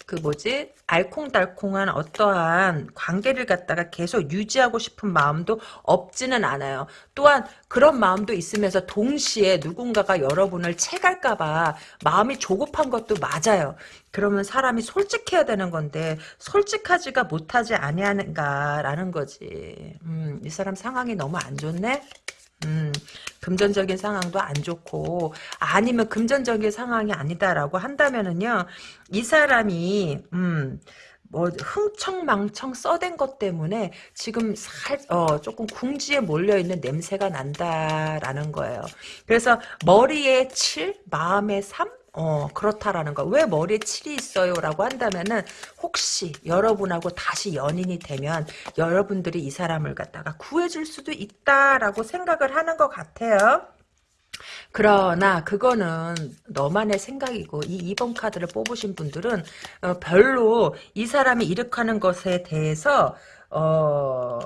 그 뭐지 알콩달콩한 어떠한 관계를 갖다가 계속 유지하고 싶은 마음도 없지는 않아요. 또한 그런 마음도 있으면서 동시에 누군가가 여러분을 채갈까봐 마음이 조급한 것도 맞아요. 그러면 사람이 솔직해야 되는 건데 솔직하지가 못하지 아니하는가라는 거지. 음, 이 사람 상황이 너무 안 좋네. 음, 금전적인 상황도 안 좋고 아니면 금전적인 상황이 아니다라고 한다면은요 이 사람이 음, 뭐 흥청망청 써댄 것 때문에 지금 살, 어, 조금 궁지에 몰려있는 냄새가 난다라는 거예요. 그래서 머리에 칠, 마음에 삼, 어, 그렇다라는 거. 왜 머리에 칠이 있어요? 라고 한다면은, 혹시 여러분하고 다시 연인이 되면, 여러분들이 이 사람을 갖다가 구해줄 수도 있다라고 생각을 하는 것 같아요. 그러나 그거는 너만의 생각이고 이 2번 카드를 뽑으신 분들은 어, 별로 이 사람이 일으키는 것에 대해서 어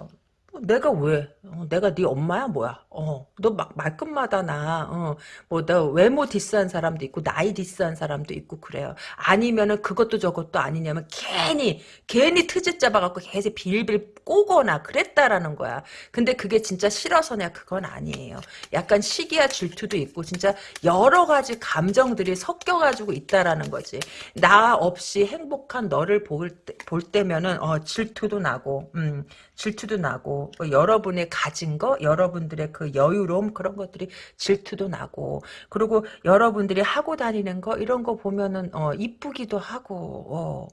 내가 왜? 어, 내가 네 엄마야 뭐야? 어, 너 막 말끝마다 나, 어, 뭐, 너 외모 디스한 사람도 있고, 나이 디스한 사람도 있고, 그래요. 아니면은 그것도 저것도 아니냐면, 괜히, 괜히 트집 잡아갖고 계속 빌빌 꼬거나 그랬다라는 거야. 근데 그게 진짜 싫어서냐? 그건 아니에요. 약간 시기와 질투도 있고, 진짜 여러 가지 감정들이 섞여가지고 있다라는 거지. 나 없이 행복한 너를 볼, 때, 볼 때면은, 어, 질투도 나고, 음, 질투도 나고, 뭐 여러분의 가진 거, 여러분들의 그 여유로움 그런 것들이 질투도 나고 그리고 여러분들이 하고 다니는 거 이런 거 보면은 어 이쁘기도 하고 어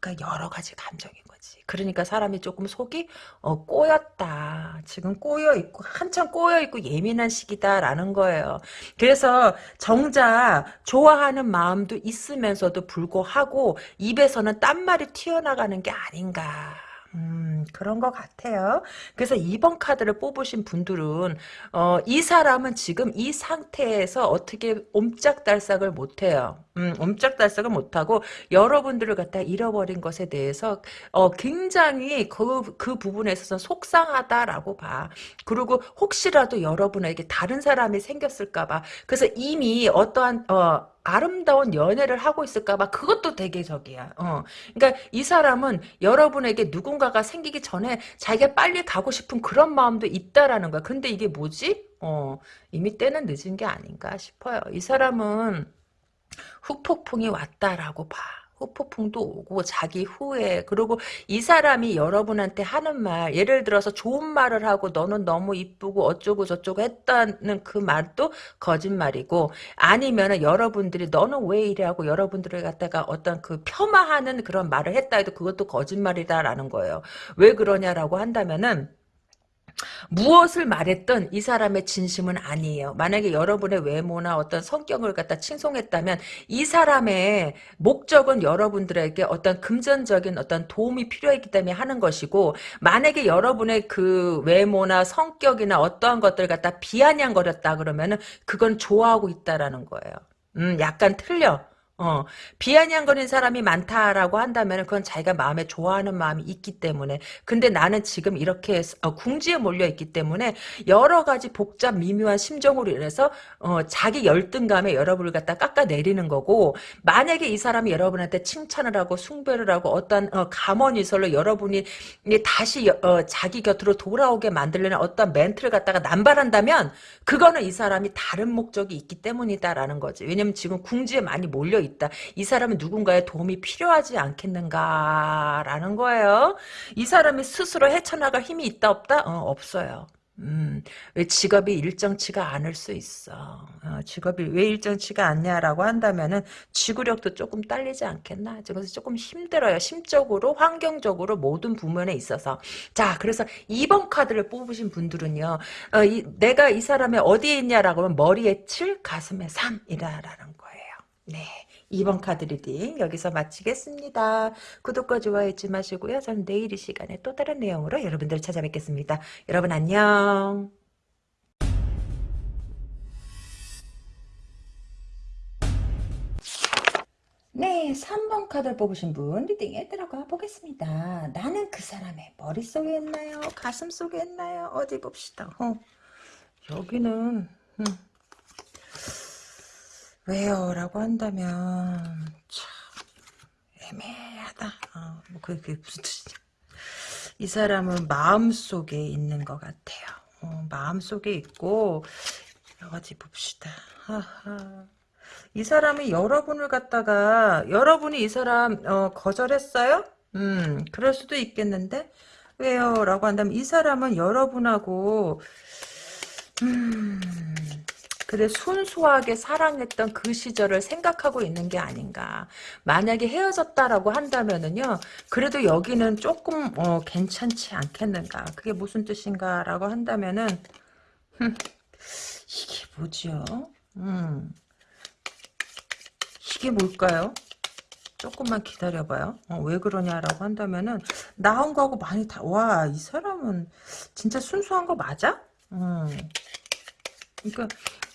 그러니까 여러 가지 감정인 거지. 그러니까 사람이 조금 속이 어, 꼬였다. 지금 꼬여 있고 한참 꼬여 있고 예민한 시기다라는 거예요. 그래서 정작 좋아하는 마음도 있으면서도 불구하고 입에서는 딴 말이 튀어나가는 게 아닌가. 음, 그런 것 같아요. 그래서 2번 카드를 뽑으신 분들은, 어, 이 사람은 지금 이 상태에서 어떻게 옴짝달싹을 못해요. 음, 옴짝달싹을 못하고, 여러분들을 갖다 잃어버린 것에 대해서, 어, 굉장히 그, 그 부분에 있어서 속상하다라고 봐. 그리고 혹시라도 여러분에게 다른 사람이 생겼을까 봐. 그래서 이미 어떠한, 어, 아름다운 연애를 하고 있을까봐 그것도 되게 적이야. 어. 그러니까 이 사람은 여러분에게 누군가가 생기기 전에 자기가 빨리 가고 싶은 그런 마음도 있다라는 거야. 근데 이게 뭐지? 어, 이미 때는 늦은 게 아닌가 싶어요. 이 사람은 후폭풍이 왔다라고 봐. 후폭풍도 오고 자기 후에 그리고 이 사람이 여러분한테 하는 말 예를 들어서 좋은 말을 하고 너는 너무 이쁘고 어쩌고 저쩌고 했다는 그 말도 거짓말이고 아니면은 여러분들이 너는 왜 이래 하고 여러분들을 갖다가 어떤 그 폄하하는 그런 말을 했다 해도 그것도 거짓말이다라는 거예요. 왜 그러냐라고 한다면은 무엇을 말했든 이 사람의 진심은 아니에요. 만약에 여러분의 외모나 어떤 성격을 갖다 칭송했다면 이 사람의 목적은 여러분들에게 어떤 금전적인 어떤 도움이 필요했기 때문에 하는 것이고 만약에 여러분의 그 외모나 성격이나 어떠한 것들 갖다 비아냥거렸다 그러면은 그건 좋아하고 있다라는 거예요. 음, 약간 틀려. 어, 비아냥거리는 사람이 많다라고 한다면 그건 자기가 마음에 좋아하는 마음이 있기 때문에. 근데 나는 지금 이렇게 어, 궁지에 몰려 있기 때문에 여러 가지 복잡 미묘한 심정으로 인해서 어, 자기 열등감에 여러분을 갖다 깎아내리는 거고 만약에 이 사람이 여러분한테 칭찬을 하고 숭배를 하고 어떤 어, 감언이설로 여러분이 다시 어, 자기 곁으로 돌아오게 만들려는 어떤 멘트를 갖다가 남발한다면 그거는 이 사람이 다른 목적이 있기 때문이다라는 거지. 왜냐면 지금 궁지에 많이 몰려 있다. 이 사람은 누군가의 도움이 필요하지 않겠는가라는 거예요. 이 사람이 스스로 헤쳐나갈 힘이 있다 없다? 어, 없어요. 음, 왜 직업이 일정치가 않을 수 있어. 어, 직업이 왜 일정치가 않냐라고 한다면은 지구력도 조금 딸리지 않겠나? 그래서 조금 힘들어요. 심적으로, 환경적으로 모든 부분에 있어서. 자, 그래서 2번 카드를 뽑으신 분들은요. 어, 이, 내가 이 사람의 어디에 있냐라고 하면 머리에 7, 가슴에 3이라는 거예요. 네. 2번 카드 reading 여기서 마치겠습니다. 구독과 좋아요 잊지 마시고요. 저는 내일 이 시간에 또 다른 내용으로 여러분들 찾아뵙겠습니다. 여러분 안녕. 네, 3번 카드를 뽑으신 분 리딩에 들어가 보겠습니다. 나는 그 사람의 머릿속에 있나요? 가슴 속에 있나요? 어디 봅시다. 어, 여기는 음. 왜요? 라고 한다면 참 애매하다. 어, 뭐 그게 무슨 뜻이냐. 이 사람은 마음속에 있는 것 같아요. 어, 마음속에 있고 어디 봅시다. 하하. 이 사람이 여러분을 갖다가 여러분이 이 사람 어, 거절했어요? 음, 그럴 수도 있겠는데 왜요? 라고 한다면 이 사람은 여러분하고 음, 그래 순수하게 사랑했던 그 시절을 생각하고 있는 게 아닌가. 만약에 헤어졌다라고 한다면은요. 그래도 여기는 조금 어, 괜찮지 않겠는가. 그게 무슨 뜻인가라고 한다면은 흠, 이게 뭐죠? 음. 이게 뭘까요? 조금만 기다려봐요. 어, 왜 그러냐라고 한다면은 나온 거하고 많이 다. 와 이 사람은 진짜 순수한 거 맞아? 음. 그러니까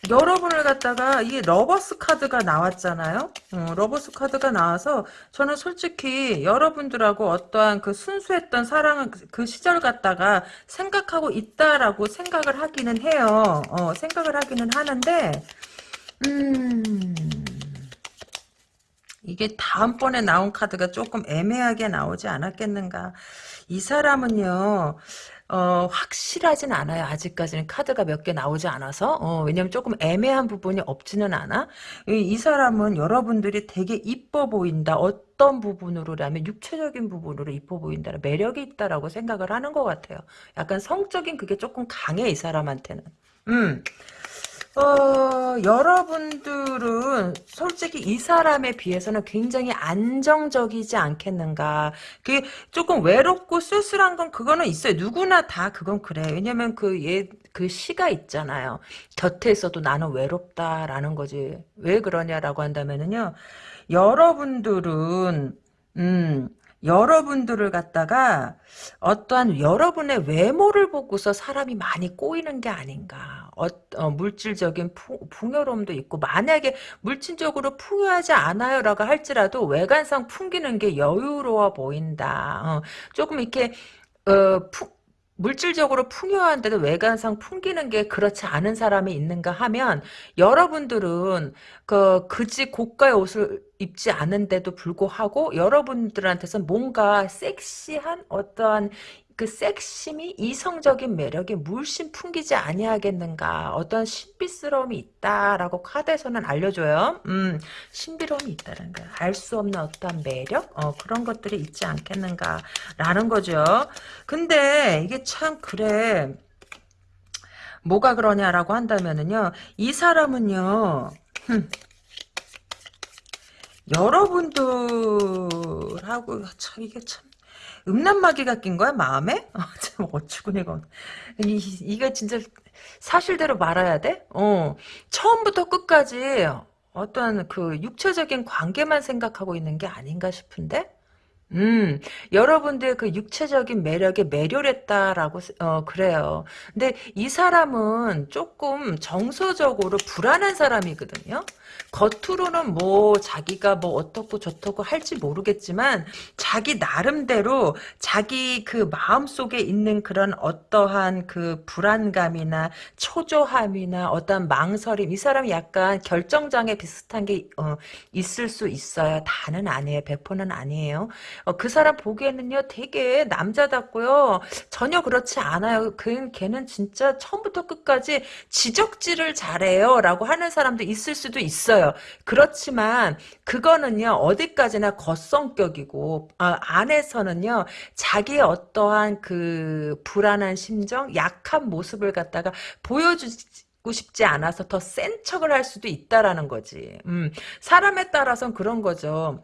여러분을 갖다가 이 lovers 카드가 나왔잖아요. 어, lovers 카드가 나와서 저는 솔직히 여러분들하고 어떠한 그 순수했던 사랑 그 시절 갖다가 생각하고 있다라고 생각을 하기는 해요. 어, 생각을 하기는 하는데 음 이게 다음번에 나온 카드가 조금 애매하게 나오지 않았겠는가. 이 사람은요. 어, 확실하진 않아요. 아직까지는 카드가 몇 개 나오지 않아서. 어, 왜냐면 조금 애매한 부분이 없지는 않아. 이, 이, 사람은 여러분들이 되게 이뻐 보인다. 어떤 부분으로라면 육체적인 부분으로 이뻐 보인다. 매력이 있다라고 생각을 하는 것 같아요. 약간 성적인 그게 조금 강해, 이 사람한테는. 음. 어, 여러분들은 솔직히 이 사람에 비해서는 굉장히 안정적이지 않겠는가. 그 조금 외롭고 쓸쓸한 건 그거는 있어요. 누구나 다 그건 그래. 왜냐면 그 얘, 그 시가 있잖아요. 곁에 있어도 나는 외롭다라는 거지. 왜 그러냐라고 한다면은요. 여러분들은, 음, 여러분들을 갖다가 어떠한 여러분의 외모를 보고서 사람이 많이 꼬이는 게 아닌가. 어, 어, 물질적인 푸, 풍요로움도 있고 만약에 물질적으로 풍요하지 않아요라고 할지라도 외관상 풍기는 게 여유로워 보인다. 어, 조금 이렇게 어, 푸, 물질적으로 풍요한데도 외관상 풍기는 게 그렇지 않은 사람이 있는가 하면 여러분들은 그 그지 고가의 옷을 입지 않은데도 불구하고 여러분들한테서 뭔가 섹시한 어떠한 그 섹심이 이성적인 매력이 물씬 풍기지 아니하겠는가? 어떤 신비스러움이 있다라고 카드에서는 알려줘요. 음 신비로움이 있다는 거야 알 수 없는 어떤 매력? 어 그런 것들이 있지 않겠는가 라는 거죠. 근데 이게 참 그래. 뭐가 그러냐라고 한다면은요 이 사람은요 흠, 여러분들하고 참 이게 참 음란마귀가 낀 거야 마음에? 어, 참 어처구니가 없네. 이, 이게 진짜 사실대로 말아야 돼? 어 처음부터 끝까지 어떤 그 육체적인 관계만 생각하고 있는 게 아닌가 싶은데? 음, 여러분들 그 육체적인 매력에 매료했다라고, 어, 그래요. 근데 이 사람은 조금 정서적으로 불안한 사람이거든요? 겉으로는 뭐 자기가 뭐 어떻고 저떻고 할지 모르겠지만 자기 나름대로 자기 그 마음속에 있는 그런 어떠한 그 불안감이나 초조함이나 어떤 망설임 이 사람이 약간 결정장애 비슷한 게 어, 있을 수 있어요. 다는 아니에요. 100%는 아니에요. 어, 그 사람 보기에는요, 되게 남자답고요. 전혀 그렇지 않아요. 그, 걔는 진짜 처음부터 끝까지 지적질을 잘해요. 라고 하는 사람도 있을 수도 있어요. 그렇지만, 그거는요, 어디까지나 겉성격이고, 아, 안에서는요, 자기의 어떠한 그 불안한 심정, 약한 모습을 갖다가 보여주고 싶지 않아서 더 센 척을 할 수도 있다라는 거지. 음, 사람에 따라서는 그런 거죠.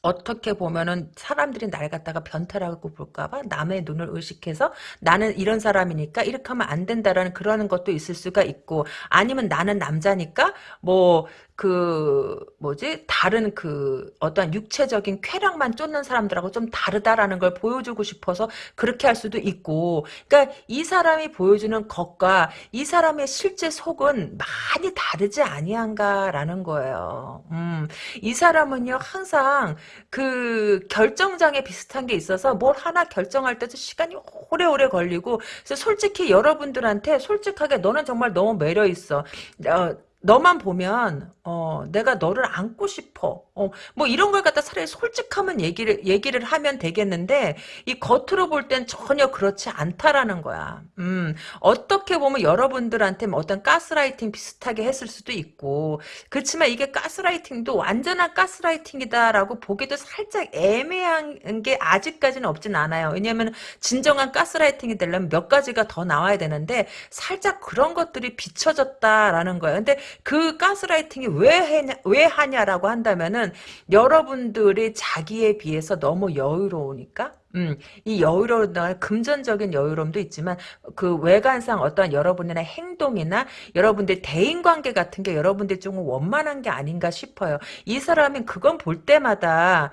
어떻게 보면은 사람들이 날 갖다가 변태라고 볼까봐 남의 눈을 의식해서 나는 이런 사람이니까 이렇게 하면 안 된다라는 그러는 것도 있을 수가 있고 아니면 나는 남자니까 뭐 그 뭐지 다른 그 어떠한 육체적인 쾌락만 쫓는 사람들하고 좀 다르다라는 걸 보여주고 싶어서 그렇게 할 수도 있고 그러니까 이 사람이 보여주는 것과 이 사람의 실제 속은 많이 다르지 아니한가라는 거예요. 음, 이 사람은요 항상 그 결정장애 비슷한 게 있어서 뭘 하나 결정할 때도 시간이 오래오래 걸리고 그래서 솔직히 여러분들한테 솔직하게 너는 정말 너무 매력 있어. 어, 너만 보면 어 내가 너를 안고 싶어. 어 뭐 이런 걸 갖다 차라리 솔직하면 얘기를 얘기를 하면 되겠는데 이 겉으로 볼 땐 전혀 그렇지 않다라는 거야. 음 어떻게 보면 여러분들한테 뭐 어떤 가스라이팅 비슷하게 했을 수도 있고 그렇지만 이게 가스라이팅도 완전한 가스라이팅이다라고 보기도 살짝 애매한 게 아직까지는 없진 않아요. 왜냐하면 진정한 가스라이팅이 되려면 몇 가지가 더 나와야 되는데 살짝 그런 것들이 비춰졌다라는 거예요. 근데 그 가스라이팅이 왜, 해냐, 왜 하냐라고 한다면은 여러분들이 자기에 비해서 너무 여유로우니까 음, 이 여유로운 금전적인 여유로움도 있지만 그 외관상 어떤 여러분의 행동이나 여러분들 대인관계 같은 게 여러분들 조금 원만한 게 아닌가 싶어요. 이 사람은 그건 볼 때마다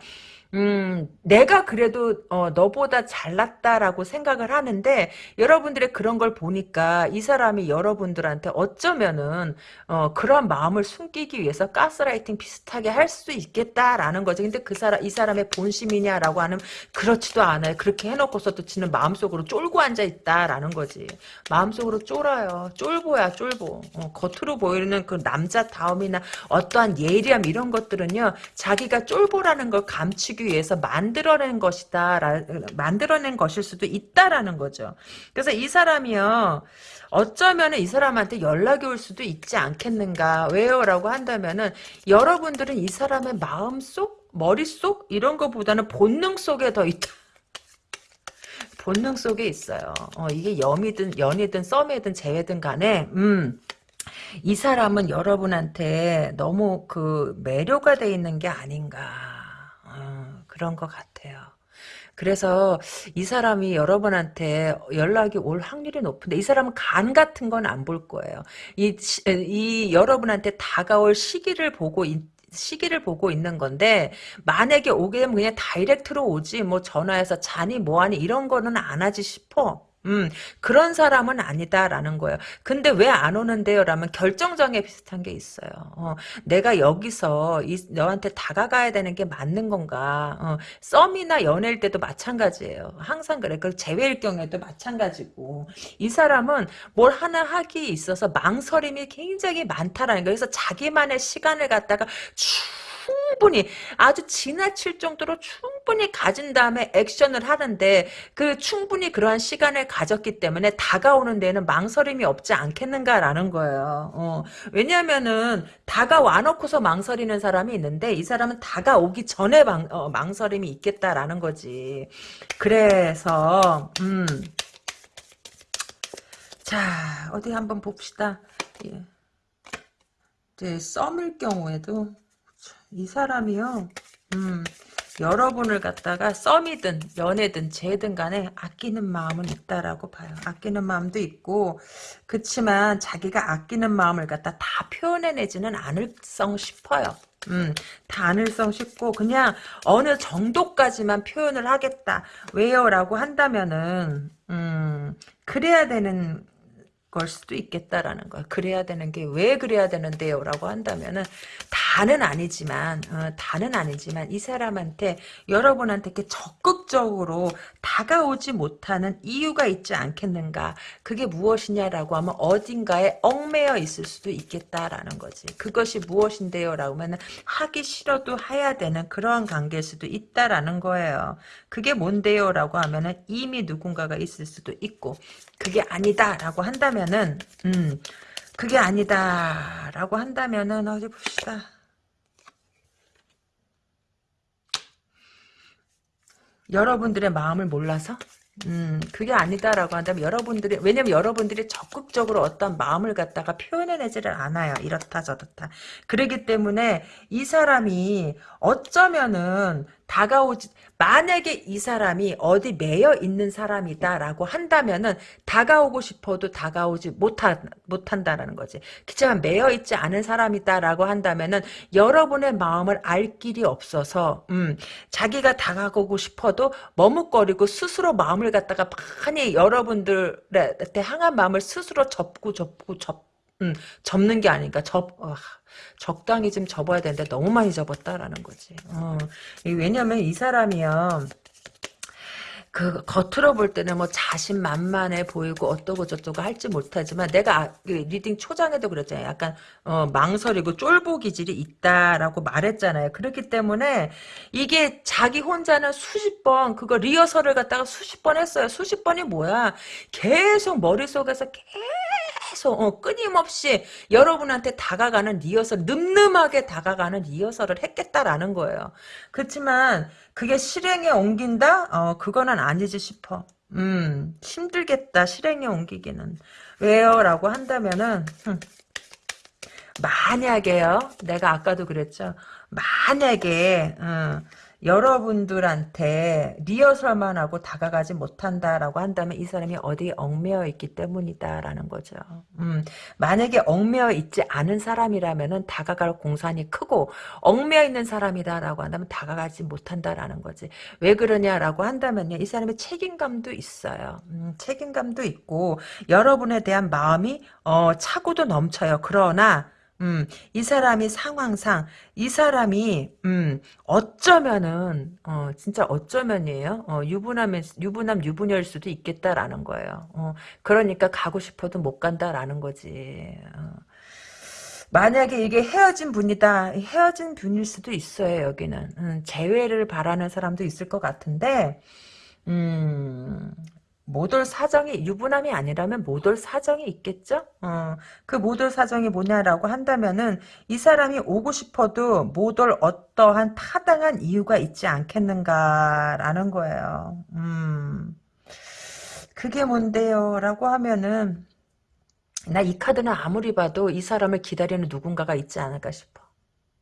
음, 내가 그래도 어, 너보다 잘났다라고 생각을 하는데 여러분들의 그런 걸 보니까 이 사람이 여러분들한테 어쩌면은 어, 그런 마음을 숨기기 위해서 가스라이팅 비슷하게 할 수도 있겠다라는 거죠. 근데 그 사람 이 사람의 본심이냐라고 하는 그렇지도 않아요. 그렇게 해놓고서도 지는 마음속으로 쫄고 앉아 있다라는 거지. 마음속으로 쫄아요. 쫄보야 쫄보. 어, 겉으로 보이는 그 남자 다움이나 어떠한 예리함 이런 것들은요. 자기가 쫄보라는 걸 감추기 위해서 만들어낸 것이다. 라, 만들어낸 것일 수도 있다라는 거죠. 그래서 이 사람이요. 어쩌면 이 사람한테 연락이 올 수도 있지 않겠는가. 왜요? 라고 한다면은 여러분들은 이 사람의 마음속, 머릿속 이런 것보다는 본능 속에 더 있다. 본능 속에 있어요. 어, 이게 염이든 연이든 썸이든 재회든 간에 음. 이 사람은 여러분한테 너무 그 매료가 돼 있는 게 아닌가. 그런 것 같아요. 그래서 이 사람이 여러분한테 연락이 올 확률이 높은데 이 사람은 간 같은 건 안 볼 거예요. 이, 이 여러분한테 다가올 시기를 보고 있, 시기를 보고 있는 건데 만약에 오게 되면 그냥 다이렉트로 오지 뭐 전화해서 자니 뭐하니 이런 거는 안 하지 싶어. 음, 그런 사람은 아니다라는 거예요. 근데 왜 안 오는데요? 라면 결정장애 비슷한 게 있어요. 어, 내가 여기서 이, 너한테 다가가야 되는 게 맞는 건가? 어, 썸이나 연애일 때도 마찬가지예요. 항상 그래. 그 재회일 경우에도 마찬가지고. 이 사람은 뭘 하나 하기 있어서 망설임이 굉장히 많다라는 거예요. 그래서 자기만의 시간을 갖다가 쭉 충분히 아주 지나칠 정도로 충분히 가진 다음에 액션을 하는데 그 충분히 그러한 시간을 가졌기 때문에 다가오는 데는 망설임이 없지 않겠는가라는 거예요. 어, 왜냐하면은 다가와 놓고서 망설이는 사람이 있는데 이 사람은 다가오기 전에 망, 어, 망설임이 있겠다라는 거지. 그래서 음. 자 어디 한번 봅시다. 예. 이제 썸일 경우에도 이 사람이요. 음, 여러분을 갖다가 썸이든 연애든 재든 간에 아끼는 마음은 있다라고 봐요. 아끼는 마음도 있고 그렇지만 자기가 아끼는 마음을 갖다 다 표현해내지는 않을 성 싶어요. 음, 다 않을성 싶고 그냥 어느 정도까지만 표현을 하겠다. 왜요? 라고 한다면은 음, 그래야 되는 걸 수도 있겠다라는 거야. 그래야 되는 게 왜 그래야 되는데요? 라고 한다면은 다는 아니지만 어, 다는 아니지만 이 사람한테 여러분한테 이렇게 적극적으로 다가오지 못하는 이유가 있지 않겠는가? 그게 무엇이냐라고 하면 어딘가에 얽매여 있을 수도 있겠다라는 거지. 그것이 무엇인데요? 라고 하면 하기 싫어도 해야 되는 그러한 관계일 수도 있다라는 거예요. 그게 뭔데요? 라고 하면은 이미 누군가가 있을 수도 있고 그게 아니다라고 한다면 은 음 그게 아니다라고 한다면은 어디 봅시다. 여러분들의 마음을 몰라서 음, 그게 아니다라고 한다면 여러분들이 왜냐면 여러분들이 적극적으로 어떤 마음을 갖다가 표현해내지를 않아요. 이렇다 저렇다. 그러기 때문에 이 사람이 어쩌면은 다가오지 만약에 이 사람이 어디 매여 있는 사람이다라고 한다면은 다가오고 싶어도 다가오지 못하, 못한다라는 거지. 그렇지만 매여 있지 않은 사람이다라고 한다면은 여러분의 마음을 알 길이 없어서 음, 자기가 다가오고 싶어도 머뭇거리고 스스로 마음을 갖다가 많이 여러분들한테 향한 마음을 스스로 접고 접고 접 음, 접는 게 아닌가 접 어, 적당히 좀 접어야 되는데 너무 많이 접었다라는 거지. 어. 왜냐면 이 사람이요. 그 겉으로 볼 때는 뭐 자신만만해 보이고 어떠고 저떠고 할지 모르지만 내가 아, 그 reading 초장에도 그랬잖아요. 약간 어, 망설이고 쫄보 기질이 있다라고 말했잖아요. 그렇기 때문에 이게 자기 혼자는 수십 번 그거 리허설을 갖다가 수십 번 했어요. 수십 번이 뭐야? 계속 머릿속에서 계속 어, 끊임없이 여러분한테 다가가는 리허설 늠름하게 다가가는 리허설을 했겠다라는 거예요. 그렇지만 그게 실행에 옮긴다? 어, 그거는 아니지 싶어. 음, 힘들겠다, 실행에 옮기기는. 왜요? 라고 한다면은, 흠, 만약에요, 내가 아까도 그랬죠. 만약에, 어, 여러분들한테 리허설만 하고 다가가지 못한다라고 한다면 이 사람이 어디에 얽매여 있기 때문이다라는 거죠. 음, 만약에 얽매여 있지 않은 사람이라면 다가갈 공산이 크고 얽매여 있는 사람이다라고 한다면 다가가지 못한다라는 거지. 왜 그러냐라고 한다면요. 이 사람의 책임감도 있어요. 음, 책임감도 있고 여러분에 대한 마음이 어, 차고도 넘쳐요. 그러나 음, 이 사람이 상황상 이 사람이 음, 어쩌면은 어, 진짜 어쩌면이에요. 어, 유부남의 유부남 유부녀일 수도 있겠다라는 거예요. 어, 그러니까 가고 싶어도 못 간다라는 거지. 어. 만약에 이게 헤어진 분이다. 헤어진 분일 수도 있어요. 여기는 음, 재회를 바라는 사람도 있을 것 같은데 음, 못올 사정이 유부남이 아니라면 못올 사정이 있겠죠? 어, 그못올 사정이 뭐냐라고 한다면은 이 사람이 오고 싶어도 못올 어떠한 타당한 이유가 있지 않겠는가라는 거예요. 음, 그게 뭔데요? 라고 하면은 나 이 카드는 아무리 봐도 이 사람을 기다리는 누군가가 있지 않을까 싶어.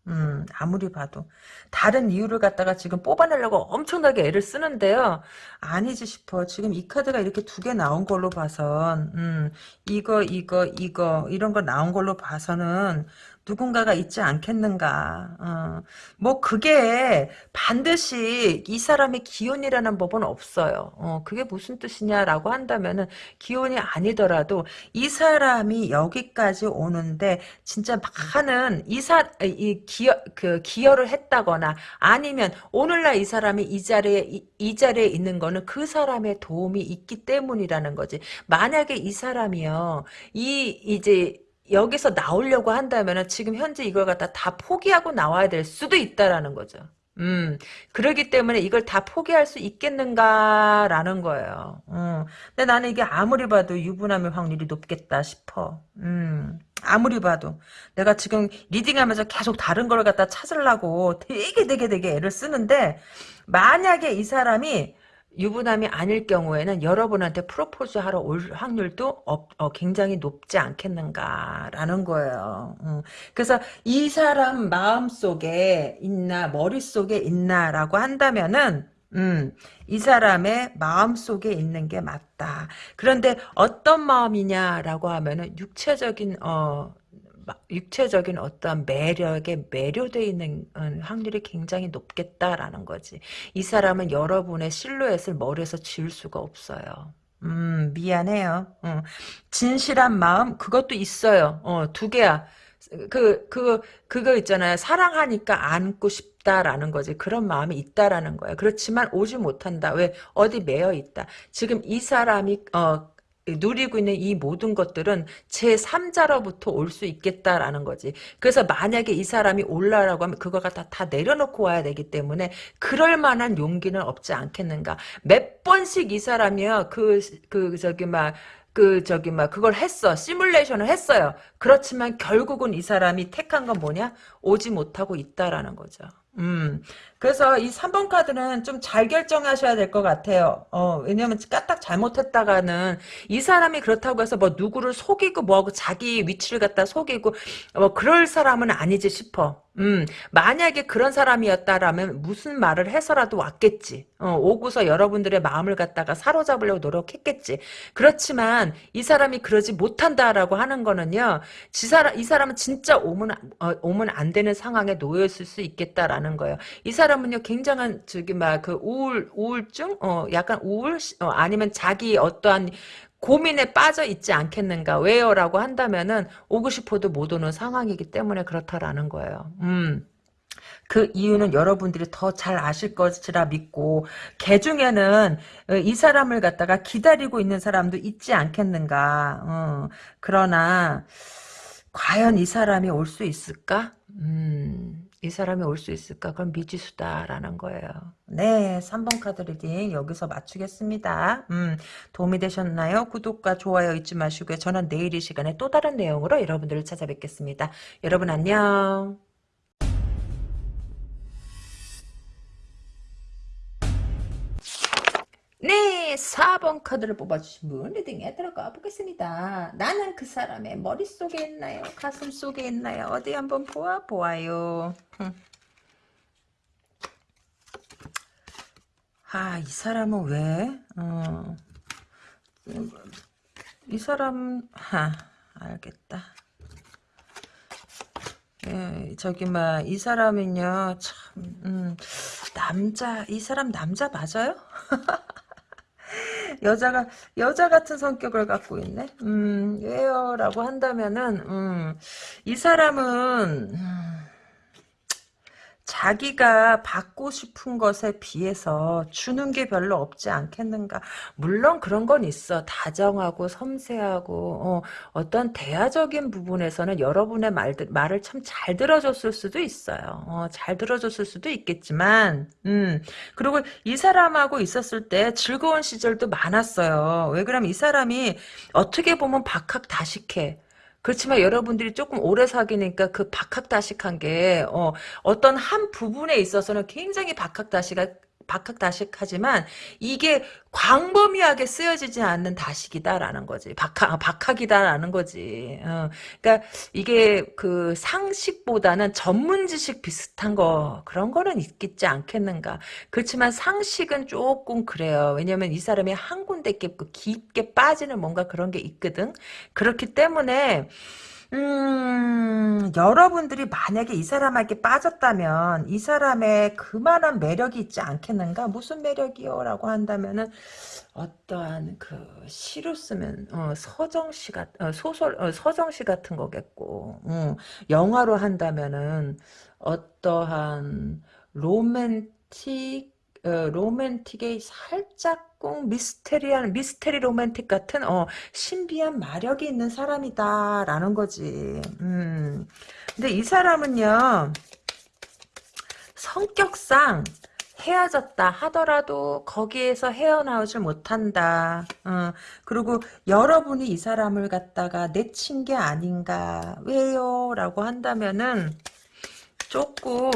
음, 아무리 봐도. 다른 이유를 갖다가 지금 뽑아내려고 엄청나게 애를 쓰는데요. 아니지 싶어. 지금 이 카드가 이렇게 두 개 나온 걸로 봐선, 음, 이거, 이거, 이거, 이런 거 나온 걸로 봐서는, 누군가가 있지 않겠는가. 어. 뭐 그게 반드시 이 사람의 기운이라는 법은 없어요. 어, 그게 무슨 뜻이냐라고 한다면은 기운이 아니더라도 이 사람이 여기까지 오는데 진짜 많은 이사 이 기여 그 기여를 했다거나 아니면 오늘날 이 사람이 이 자리에 이, 이 자리에 있는 거는 그 사람의 도움이 있기 때문이라는 거지. 만약에 이 사람이요 이 이제 여기서 나오려고 한다면 지금 현재 이걸 갖다 다 포기하고 나와야 될 수도 있다라는 거죠. 음, 그러기 때문에 이걸 다 포기할 수 있겠는가라는 거예요. 음, 근데 나는 이게 아무리 봐도 유부남의 확률이 높겠다 싶어. 음, 아무리 봐도. 내가 지금 reading하면서 계속 다른 걸 갖다 찾으려고 되게 되게 되게 애를 쓰는데, 만약에 이 사람이 유부남이 아닐 경우에는 여러분한테 프로포즈 하러 올 확률도 업, 어, 굉장히 높지 않겠는가라는 거예요. 음. 그래서 이 사람 마음속에 있나 머릿속에 있나라고 한다면은 음, 이 사람의 마음속에 있는 게 맞다. 그런데 어떤 마음이냐라고 하면은 육체적인 어 육체적인 어떤 매력에 매료되어 있는 어, 확률이 굉장히 높겠다라는 거지. 이 사람은 여러분의 실루엣을 머리에서 지울 수가 없어요. 음, 미안해요. 어. 진실한 마음, 그것도 있어요. 어, 두 개야. 그, 그, 그거 있잖아요. 사랑하니까 안고 싶다라는 거지. 그런 마음이 있다라는 거예요. 그렇지만 오지 못한다. 왜? 어디 매여 있다. 지금 이 사람이, 어, 누리고 있는 이 모든 것들은 제3자로부터 올 수 있겠다라는 거지. 그래서 만약에 이 사람이 올라라고 하면 그거가 다, 다 내려놓고 와야 되기 때문에 그럴 만한 용기는 없지 않겠는가. 몇 번씩 이 사람이요. 그, 그, 저기, 막, 그 저기 막 그걸 했어 시뮬레이션을 했어요 그렇지만 결국은 이 사람이 택한 건 뭐냐 오지 못하고 있다라는 거죠 음 그래서 이 3번 카드는 좀 잘 결정하셔야 될 것 같아요. 어, 왜냐면 까딱 잘못했다가는 이 사람이 그렇다고 해서 뭐 누구를 속이고 뭐하고 자기 위치를 갖다 속이고 뭐 그럴 사람은 아니지 싶어. 음, 만약에 그런 사람이었다라면 무슨 말을 해서라도 왔겠지. 어, 오고서 여러분들의 마음을 갖다가 사로잡으려고 노력했겠지. 그렇지만 이 사람이 그러지 못한다라고 하는 거는요. 지 사람, 이 사람은 진짜 오면, 어, 오면 안 되는 상황에 놓였을 수 있겠다라는 거예요. 이 사람 은요, 굉장한, 저기, 막, 그, 우울, 우울증? 어, 약간 우울? 어, 아니면 자기 어떠한 고민에 빠져 있지 않겠는가 왜요? 라고 한다면은 오고 싶어도 못 오는 상황이기 때문에 그렇다라는 거예요. 음. 그 이유는 여러분들이 더 잘 아실 것이라 믿고 개 중에는 이 사람을 갖다가 기다리고 있는 사람도 있지 않겠는가. 어. 그러나 과연 이 사람이 올 수 있을까? 음. 이 사람이 올 수 있을까? 그럼 미지수다라는 거예요. 네, 3번 카드 리딩 여기서 마치겠습니다. 음, 도움이 되셨나요? 구독과 좋아요 잊지 마시고요. 저는 내일 이 시간에 또 다른 내용으로 여러분들을 찾아뵙겠습니다. 여러분 안녕. 네, 4번 카드를 뽑아주신 분 리딩에 들어가 보겠습니다. 나는 그 사람의 머릿속에 있나요? 가슴 속에 있나요? 어디 한번 보아 보아요. 아, 이 사람은 왜? 어, 이 사람, 하, 알겠다. 예, 저기, 막, 이 사람은요, 참, 음, 남자, 이 사람 남자 맞아요? 여자가 여자 같은 성격을 갖고 있네. 음, 왜요라고 한다면은 음, 이 사람은 음, 자기가 받고 싶은 것에 비해서 주는 게 별로 없지 않겠는가. 물론 그런 건 있어. 다정하고 섬세하고 어, 떤 대화적인 부분에서는 여러분의 말들, 말을 참 잘 들어줬을 수도 있어요. 어, 잘 들어줬을 수도 있겠지만 음, 그리고 이 사람하고 있었을 때 즐거운 시절도 많았어요. 왜 그러면 이 사람이 어떻게 보면 박학다식해. 그렇지만 여러분들이 조금 오래 사귀니까 그 박학다식한 게 어, 어떤 한 부분에 있어서는 굉장히 박학다식한 박학다식하지만 이게 광범위하게 쓰여지지 않는 다식이다라는 거지. 박학, 박학이다라는 거지. 어, 그러니까 이게 그 상식보다는 전문 지식 비슷한 거 그런 거는 있겠지 않겠는가. 그렇지만 상식은 조금 그래요. 왜냐면 이 사람이 한 군데 깊게 빠지는 뭔가 그런 게 있거든. 그렇기 때문에 음, 여러분들이 만약에 이 사람에게 빠졌다면 이 사람의 그만한 매력이 있지 않겠는가? 무슨 매력이요? 라고 한다면은 어떠한 그 시로 쓰면 어, 서정시 같 어, 소설 어, 서정시 같은 거겠고 어, 영화로 한다면은 어떠한 로맨틱 어, 로맨틱의 살짝 꼭 미스테리한 미스테리 로맨틱 같은 어, 신비한 마력이 있는 사람이다라는 거지. 음. 근데 이 사람은요 성격상 헤어졌다 하더라도 거기에서 헤어나오질 못한다. 어, 그리고 여러분이 이 사람을 갖다가 내친 게 아닌가. 왜요? 라고 한다면은 조금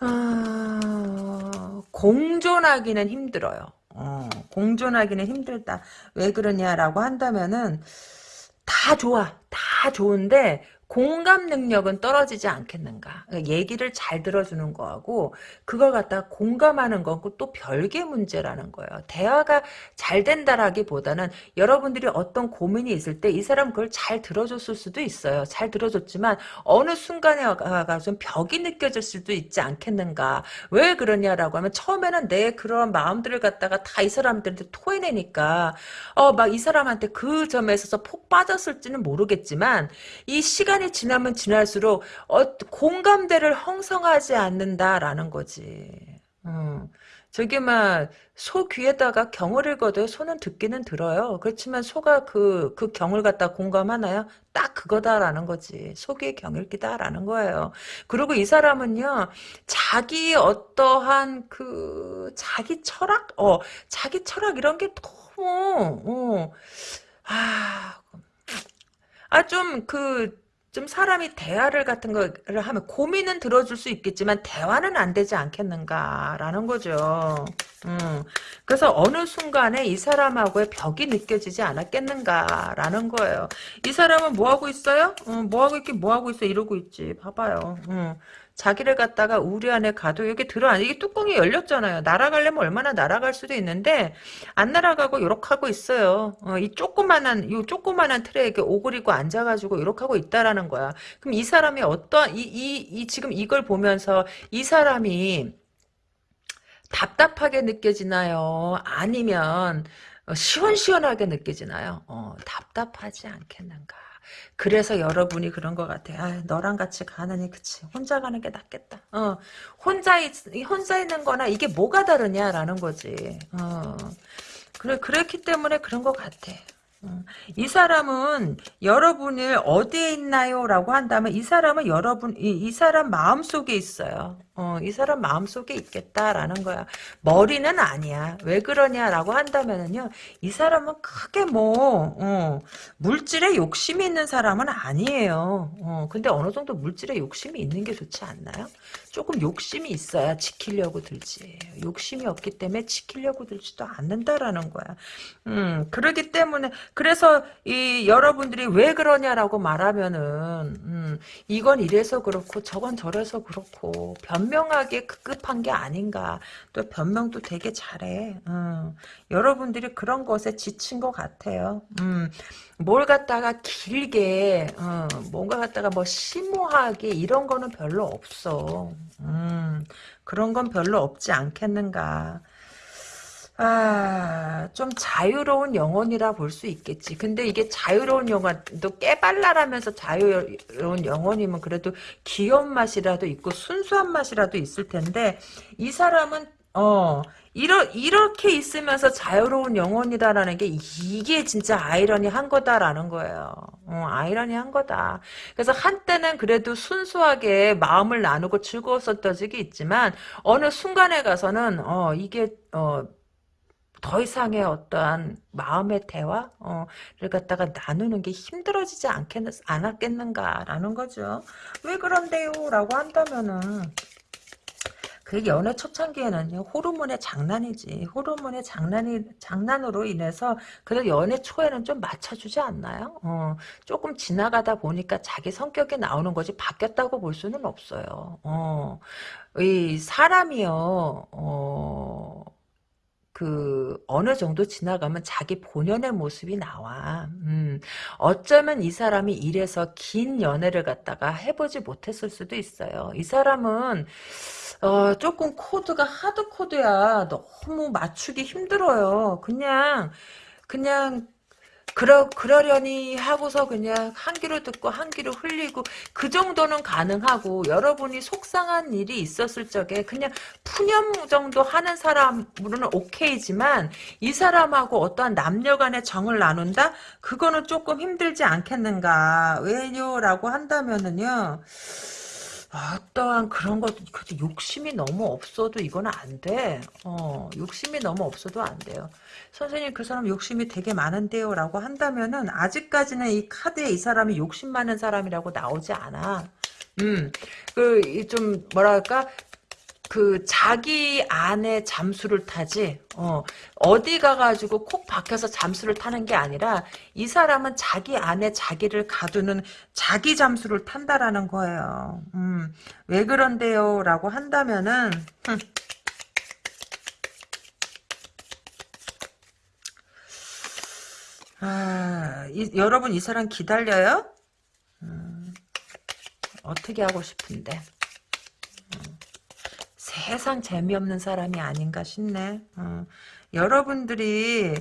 아, 공존하기는 힘들어요. 어, 공존하기는 힘들다. 왜 그러냐라고 한다면은 다 좋아. 다 좋은데 공감 능력은 떨어지지 않겠는가. 그러니까 얘기를 잘 들어주는 거하고 그걸 갖다가 공감하는 거고 또 별개 문제라는 거예요. 대화가 잘 된다라기보다는 여러분들이 어떤 고민이 있을 때 이 사람 그걸 잘 들어줬을 수도 있어요. 잘 들어줬지만 어느 순간에 가가 좀 벽이 느껴질 수도 있지 않겠는가. 왜 그러냐라고 하면 처음에는 내 그런 마음들을 갖다가 다 이 사람들한테 토해내니까 어 막 이 사람한테 그 점에 있어서 폭 빠졌을지는 모르겠지만 이 시간 시간이 지나면 지날수록 어, 공감대를 형성하지 않는다라는 거지. 음. 저게 막 소 귀에다가 경을 읽어도 소는 듣기는 들어요. 그렇지만 소가 그, 그 경을 갖다 공감하나요? 딱 그거다라는 거지. 소 귀의 경읽기다라는 거예요. 그리고 이 사람은요, 자기 어떠한 그, 자기 철학? 어, 자기 철학 이런 게 너무, 어, 아, 아, 좀, 그, 좀 사람이 대화를 같은 거를 하면 고민은 들어줄 수 있겠지만 대화는 안 되지 않겠는가라는 거죠. 음, 그래서 어느 순간에 이 사람하고의 벽이 느껴지지 않았겠는가라는 거예요. 이 사람은 뭐 하고 있어요? 음, 뭐 하고 있긴 뭐 하고 있어 이러고 있지. 봐봐요. 음, 자기를 갖다가 우리 안에 가도 여기 들어 이게 뚜껑이 열렸잖아요. 날아가려면 얼마나 날아갈 수도 있는데 안 날아가고 이렇게 하고 있어요. 어, 이 조그만한 이 조그만한 이렇게 오그리고 앉아가지고 이렇게 하고 있다라는 거야. 그럼 이 사람이 어떤 이 이 이 지금 이걸 보면서 이 사람이 답답하게 느껴지나요? 아니면 시원시원하게 느껴지나요? 어, 답답하지 않겠는가? 그래서 여러분이 그런 것 같아. 아, 너랑 같이 가느니 그치. 혼자 가는 게 낫겠다. 어, 혼자 있, 혼자 있는 거나 이게 뭐가 다르냐라는 거지. 어, 그래 그랬기 때문에 그런 것 같아. 어, 이 사람은 여러분을 어디에 있나요? 라고 한다면 이 사람은 여러분 이, 이 사람 마음속에 있어요. 어, 이 사람 마음속에 있겠다라는 거야. 머리는 아니야. 왜 그러냐라고 한다면은요. 이 사람은 크게 뭐 어, 물질에 욕심이 있는 사람은 아니에요. 어, 근데 어느 정도 물질에 욕심이 있는 게 좋지 않나요? 조금 욕심이 있어야 지키려고 들지. 욕심이 없기 때문에 지키려고 들지도 않는다라는 거야. 음, 그러기 때문에 그래서 이 여러분들이 왜 그러냐라고 말하면은 음, 이건 이래서 그렇고 저건 저래서 그렇고 변 변명하게 급급한 게 아닌가. 또 변명도 되게 잘해. 음. 여러분들이 그런 것에 지친 것 같아요. 음. 뭘 갖다가 길게 어, 뭔가 갖다가 뭐 심오하게 이런 거는 별로 없어. 음. 그런 건 별로 없지 않겠는가. 아, 좀 자유로운 영혼이라 볼 수 있겠지. 근데 이게 자유로운 영혼도 깨발랄하면서 자유로운 영혼이면 그래도 귀여운 맛이라도 있고 순수한 맛이라도 있을 텐데 이 사람은 어 이러, 이렇게 있으면서 자유로운 영혼이다라는 게 이게 진짜 아이러니한 거다라는 거예요. 어, 아이러니한 거다. 그래서 한때는 그래도 순수하게 마음을 나누고 즐거웠었던 적이 있지만 어느 순간에 가서는 어 이게 어 더 이상의 어떠한 마음의 대화를 어, 갖다가 나누는 게 힘들어지지 않겠, 않았겠는가라는 거죠. 왜 그런데요? 라고 한다면은 그 연애 초창기에는요 호르몬의 장난이지 호르몬의 장난이 장난으로 인해서 그래도 연애 초에는 좀 맞춰주지 않나요? 어, 조금 지나가다 보니까 자기 성격이 나오는 거지 바뀌었다고 볼 수는 없어요. 어, 이 사람이요. 어, 그 어느 정도 지나가면 자기 본연의 모습이 나와. 음, 어쩌면 이 사람이 이래서 긴 연애를 갖다가 해보지 못했을 수도 있어요. 이 사람은 어, 조금 코드가 하드 코드야. 너무 맞추기 힘들어요. 그냥 그냥 그러, 그러려니 하고서 그냥 한 귀로 듣고 한 귀로 흘리고 그 정도는 가능하고 여러분이 속상한 일이 있었을 적에 그냥 푸념 정도 하는 사람으로는 오케이지만 이 사람하고 어떠한 남녀 간의 정을 나눈다? 그거는 조금 힘들지 않겠는가. 왜요 라고 한다면은요. 어떠한 그런 것, 욕심이 너무 없어도 이건 안 돼. 어, 욕심이 너무 없어도 안 돼요. 선생님 그 사람 욕심이 되게 많은데요 라고 한다면은 아직까지는 이 카드에 이 사람이 욕심 많은 사람이라고 나오지 않아. 음, 그, 좀, 뭐랄까, 그 자기 안에 잠수를 타지 어, 어디 가가지고 콕 박혀서 잠수를 타는 게 아니라 이 사람은 자기 안에 자기를 가두는 자기 잠수를 탄다라는 거예요. 음, 왜 그런데요? 라고 한다면은 흠. 아, 이, 여러분 이 사람 기다려요? 음, 어떻게 하고 싶은데 음, 세상 재미없는 사람이 아닌가 싶네 어, 여러분들이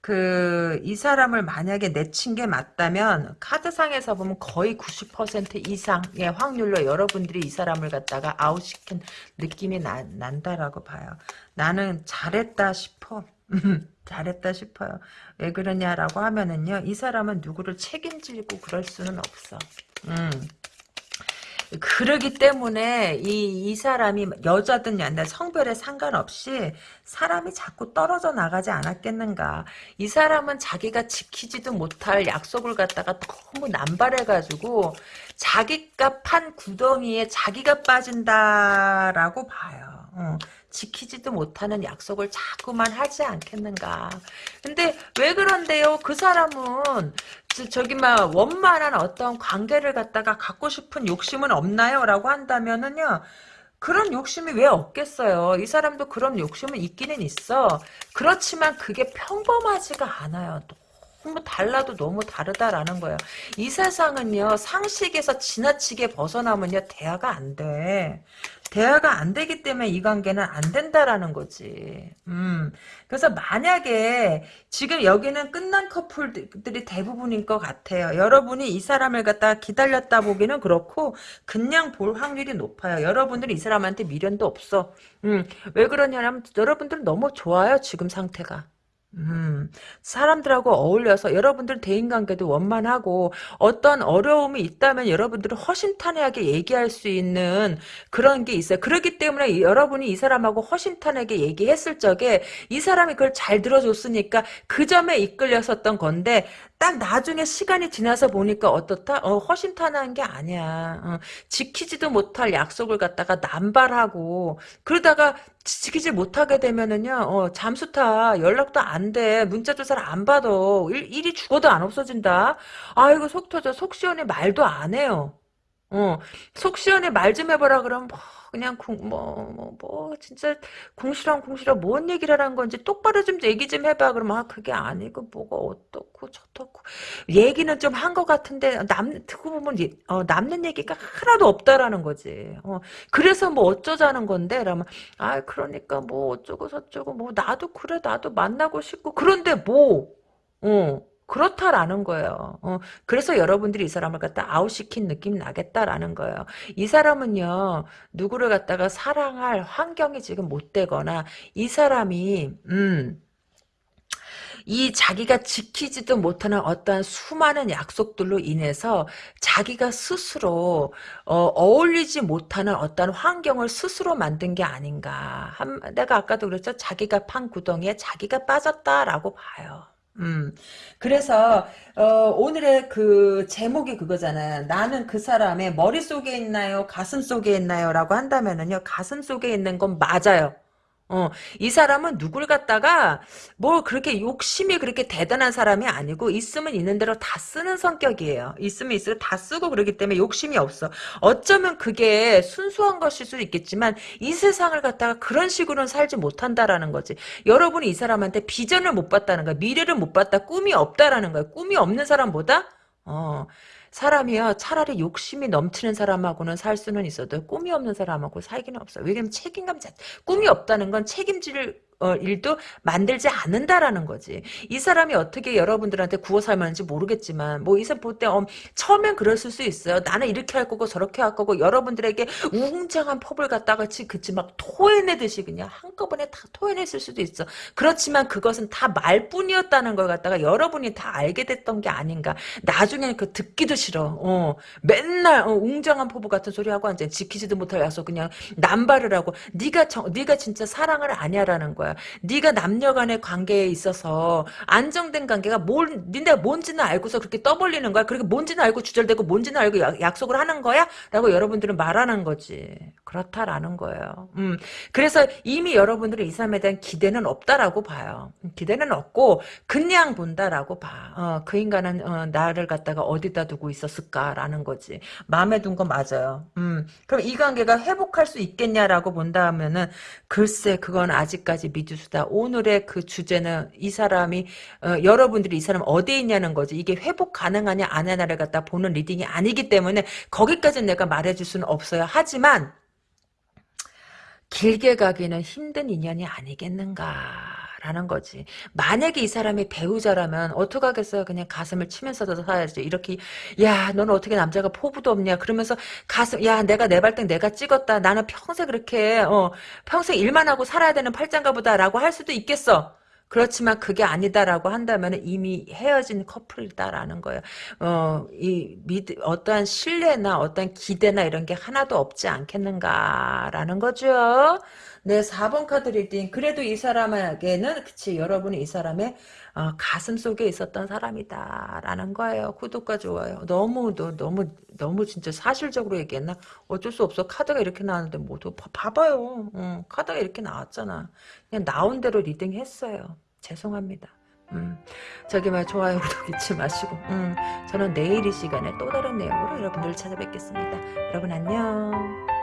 그 이 사람을 만약에 내친 게 맞다면 카드상에서 보면 거의 90% 이상의 확률로 여러분들이 이 사람을 갖다가 아웃시킨 느낌이 나, 난다라고 봐요 나는 잘했다 싶어 잘했다 싶어요. 왜 그러냐라고 하면은요, 이 사람은 누구를 책임지고 그럴 수는 없어. 음. 그러기 때문에 이, 이 사람이 여자든 남자 성별에 상관없이 사람이 자꾸 떨어져 나가지 않았겠는가. 이 사람은 자기가 지키지도 못할 약속을 갖다가 너무 남발해가지고 자기가 판 구덩이에 자기가 빠진다라고 봐요. 어. 지키지도 못하는 약속을 자꾸만 하지 않겠는가. 근데 왜 그런데요? 그 사람은 저기 막 원만한 어떤 관계를 갖다가 갖고 싶은 욕심은 없나요? 라고 한다면은요. 그런 욕심이 왜 없겠어요. 이 사람도 그런 욕심은 있기는 있어. 그렇지만 그게 평범하지가 않아요. 너무 달라도 너무 다르다라는 거예요. 이 세상은요. 상식에서 지나치게 벗어나면요. 대화가 안 돼. 대화가 안 되기 때문에 이 관계는 안 된다라는 거지. 음. 그래서 만약에 지금 여기는 끝난 커플들이 대부분인 것 같아요. 여러분이 이 사람을 갖다 기다렸다 보기는 그렇고 그냥 볼 확률이 높아요. 여러분들이 이 사람한테 미련도 없어. 음. 왜 그러냐면 여러분들은 너무 좋아요. 지금 상태가. 음, 사람들하고 어울려서 여러분들 대인관계도 원만하고 어떤 어려움이 있다면 여러분들은 허심탄회하게 얘기할 수 있는 그런 게 있어요. 그렇기 때문에 여러분이 이 사람하고 허심탄회하게 얘기했을 적에 이 사람이 그걸 잘 들어줬으니까 그 점에 이끌렸었던 건데 딱 나중에 시간이 지나서 보니까 어떻다? 어, 허심탄회한 게 아니야. 어, 지키지도 못할 약속을 갖다가 남발하고 그러다가 지키지 못하게 되면은요, 어, 잠수타 연락도 안 돼. 문자 조사를 안 받아. 일, 일이 죽어도 안 없어진다. 아이고 속 터져. 속 시원해 말도 안 해요. 어, 속 시원해 말 좀 해보라 그러면 뭐, 그냥 뭐뭐뭐 뭐, 뭐, 진짜 궁시렁 궁시렁 뭔 얘기를 하는 건지 똑바로 좀 얘기 좀 해봐. 그러면 아 그게 아니고 뭐가 어떻고 저떻고. 얘기는 좀 한 것 같은데 남 듣고 보면 어, 남는 얘기가 하나도 없다라는 거지. 어, 그래서 뭐 어쩌자는 건데? 그러면 아 그러니까 뭐 어쩌고 저쩌고 뭐 나도 그래. 나도 만나고 싶고. 그런데 뭐? 어. 그렇다라는 거예요. 어, 그래서 여러분들이 이 사람을 갖다 아웃시킨 느낌이 나겠다라는 거예요. 이 사람은요, 누구를 갖다가 사랑할 환경이 지금 못 되거나, 이 사람이, 음, 이 자기가 지키지도 못하는 어떠한 수많은 약속들로 인해서 자기가 스스로 어, 울리지 못하는 어떤 환경을 스스로 만든 게 아닌가. 한, 내가 아까도 그랬죠. 자기가 판 구덩이에 자기가 빠졌다라고 봐요. 음. 그래서 어, 오늘의 그 제목이 그거잖아요. 나는 그 사람의 머릿속에 있나요? 가슴 속에 있나요? 라고 한다면은요. 가슴 속에 있는 건 맞아요. 어, 이 사람은 누굴 갖다가 뭐 그렇게 욕심이 그렇게 대단한 사람이 아니고 있으면 있는 대로 다 쓰는 성격이에요. 있으면 있으면 다 쓰고 그러기 때문에 욕심이 없어. 어쩌면 그게 순수한 것일 수도 있겠지만 이 세상을 갖다가 그런 식으로는 살지 못한다라는 거지. 여러분이 이 사람한테 비전을 못 봤다는 거야. 미래를 못 봤다. 꿈이 없다라는 거야. 꿈이 없는 사람보다 어, 사람이요 차라리 욕심이 넘치는 사람하고는 살 수는 있어도 꿈이 없는 사람하고 살기는 없어. 왜냐면 책임감 자 꿈이 없다는 건 책임질 어, 일도 만들지 않는다라는 거지. 이 사람이 어떻게 여러분들한테 구워 삶았는지 모르겠지만 뭐 이 사람 볼때 어, 처음엔 그랬을 수 있어요. 나는 이렇게 할 거고 저렇게 할 거고 여러분들에게 웅장한 법을 갖다가 그치 막 토해내듯이 그냥 한꺼번에 다 토해냈을 수도 있어. 그렇지만 그것은 다 말뿐이었다는 걸 갖다가 여러분이 다 알게 됐던 게 아닌가. 나중에는 그 듣기도 싫어. 어, 맨날 어, 웅장한 포부 같은 소리 하고 앉아 지키지도 못할 약속 그냥 남발을 하고 네가 정, 네가 진짜 사랑을 아냐라는 거야. 거야. 네가 남녀 간의 관계에 있어서 안정된 관계가 뭘 니네 뭔지는 알고서 그렇게 떠벌리는 거야. 그렇게 뭔지는 알고 주절되고 뭔지는 알고 약, 약속을 하는 거야? 라고 여러분들은 말하는 거지. 그렇다라는 거예요. 음. 그래서 이미 여러분들은 이 사람에 대한 기대는 없다라고 봐요. 기대는 없고 그냥 본다라고 봐. 어, 그 인간은 어, 나를 갖다가 어디다 두고 있었을까라는 거지. 마음에 둔 거 맞아요. 음. 그럼 이 관계가 회복할 수 있겠냐라고 본다 하면은 글쎄 그건 아직까지 미지수다. 오늘의 그 주제는 이 사람이 어, 여러분들이 이 사람 어디에 있냐는 거지. 이게 회복 가능하냐 안 하냐를 갖다 보는 리딩이 아니기 때문에 거기까지는 내가 말해줄 수는 없어요. 하지만 길게 가기는 힘든 인연이 아니겠는가 라는 거지. 만약에 이 사람이 배우자라면 어떡하겠어요. 그냥 가슴을 치면서도 살아야지. 이렇게 야 너는 어떻게 남자가 포부도 없냐. 그러면서 가슴 야 내가 내 발등 내가 찍었다. 나는 평생 그렇게 어, 평생 일만 하고 살아야 되는 팔짱가 보다라고 할 수도 있겠어. 그렇지만 그게 아니다라고 한다면 이미 헤어진 커플이다라는 거예요. 어, 이, 미드, 어떠한 신뢰나 어떠한 기대나 이런 게 하나도 없지 않겠는가라는 거죠. 네, 4번 카드 리딩. 그래도 이 사람에게는, 그치, 여러분이 이 사람의 어, 가슴 속에 있었던 사람이다 라는 거예요. 구독과 좋아요. 너무, 너, 너무, 너무 진짜 사실적으로 얘기했나? 어쩔 수 없어. 카드가 이렇게 나왔는데 모두 봐봐요. 어, 카드가 이렇게 나왔잖아. 그냥 나온 대로 리딩 했어요. 죄송합니다. 음, 저기 말 좋아요 구독 잊지 마시고 음, 저는 내일 이 시간에 또 다른 내용으로 여러분들 찾아뵙겠습니다. 여러분 안녕.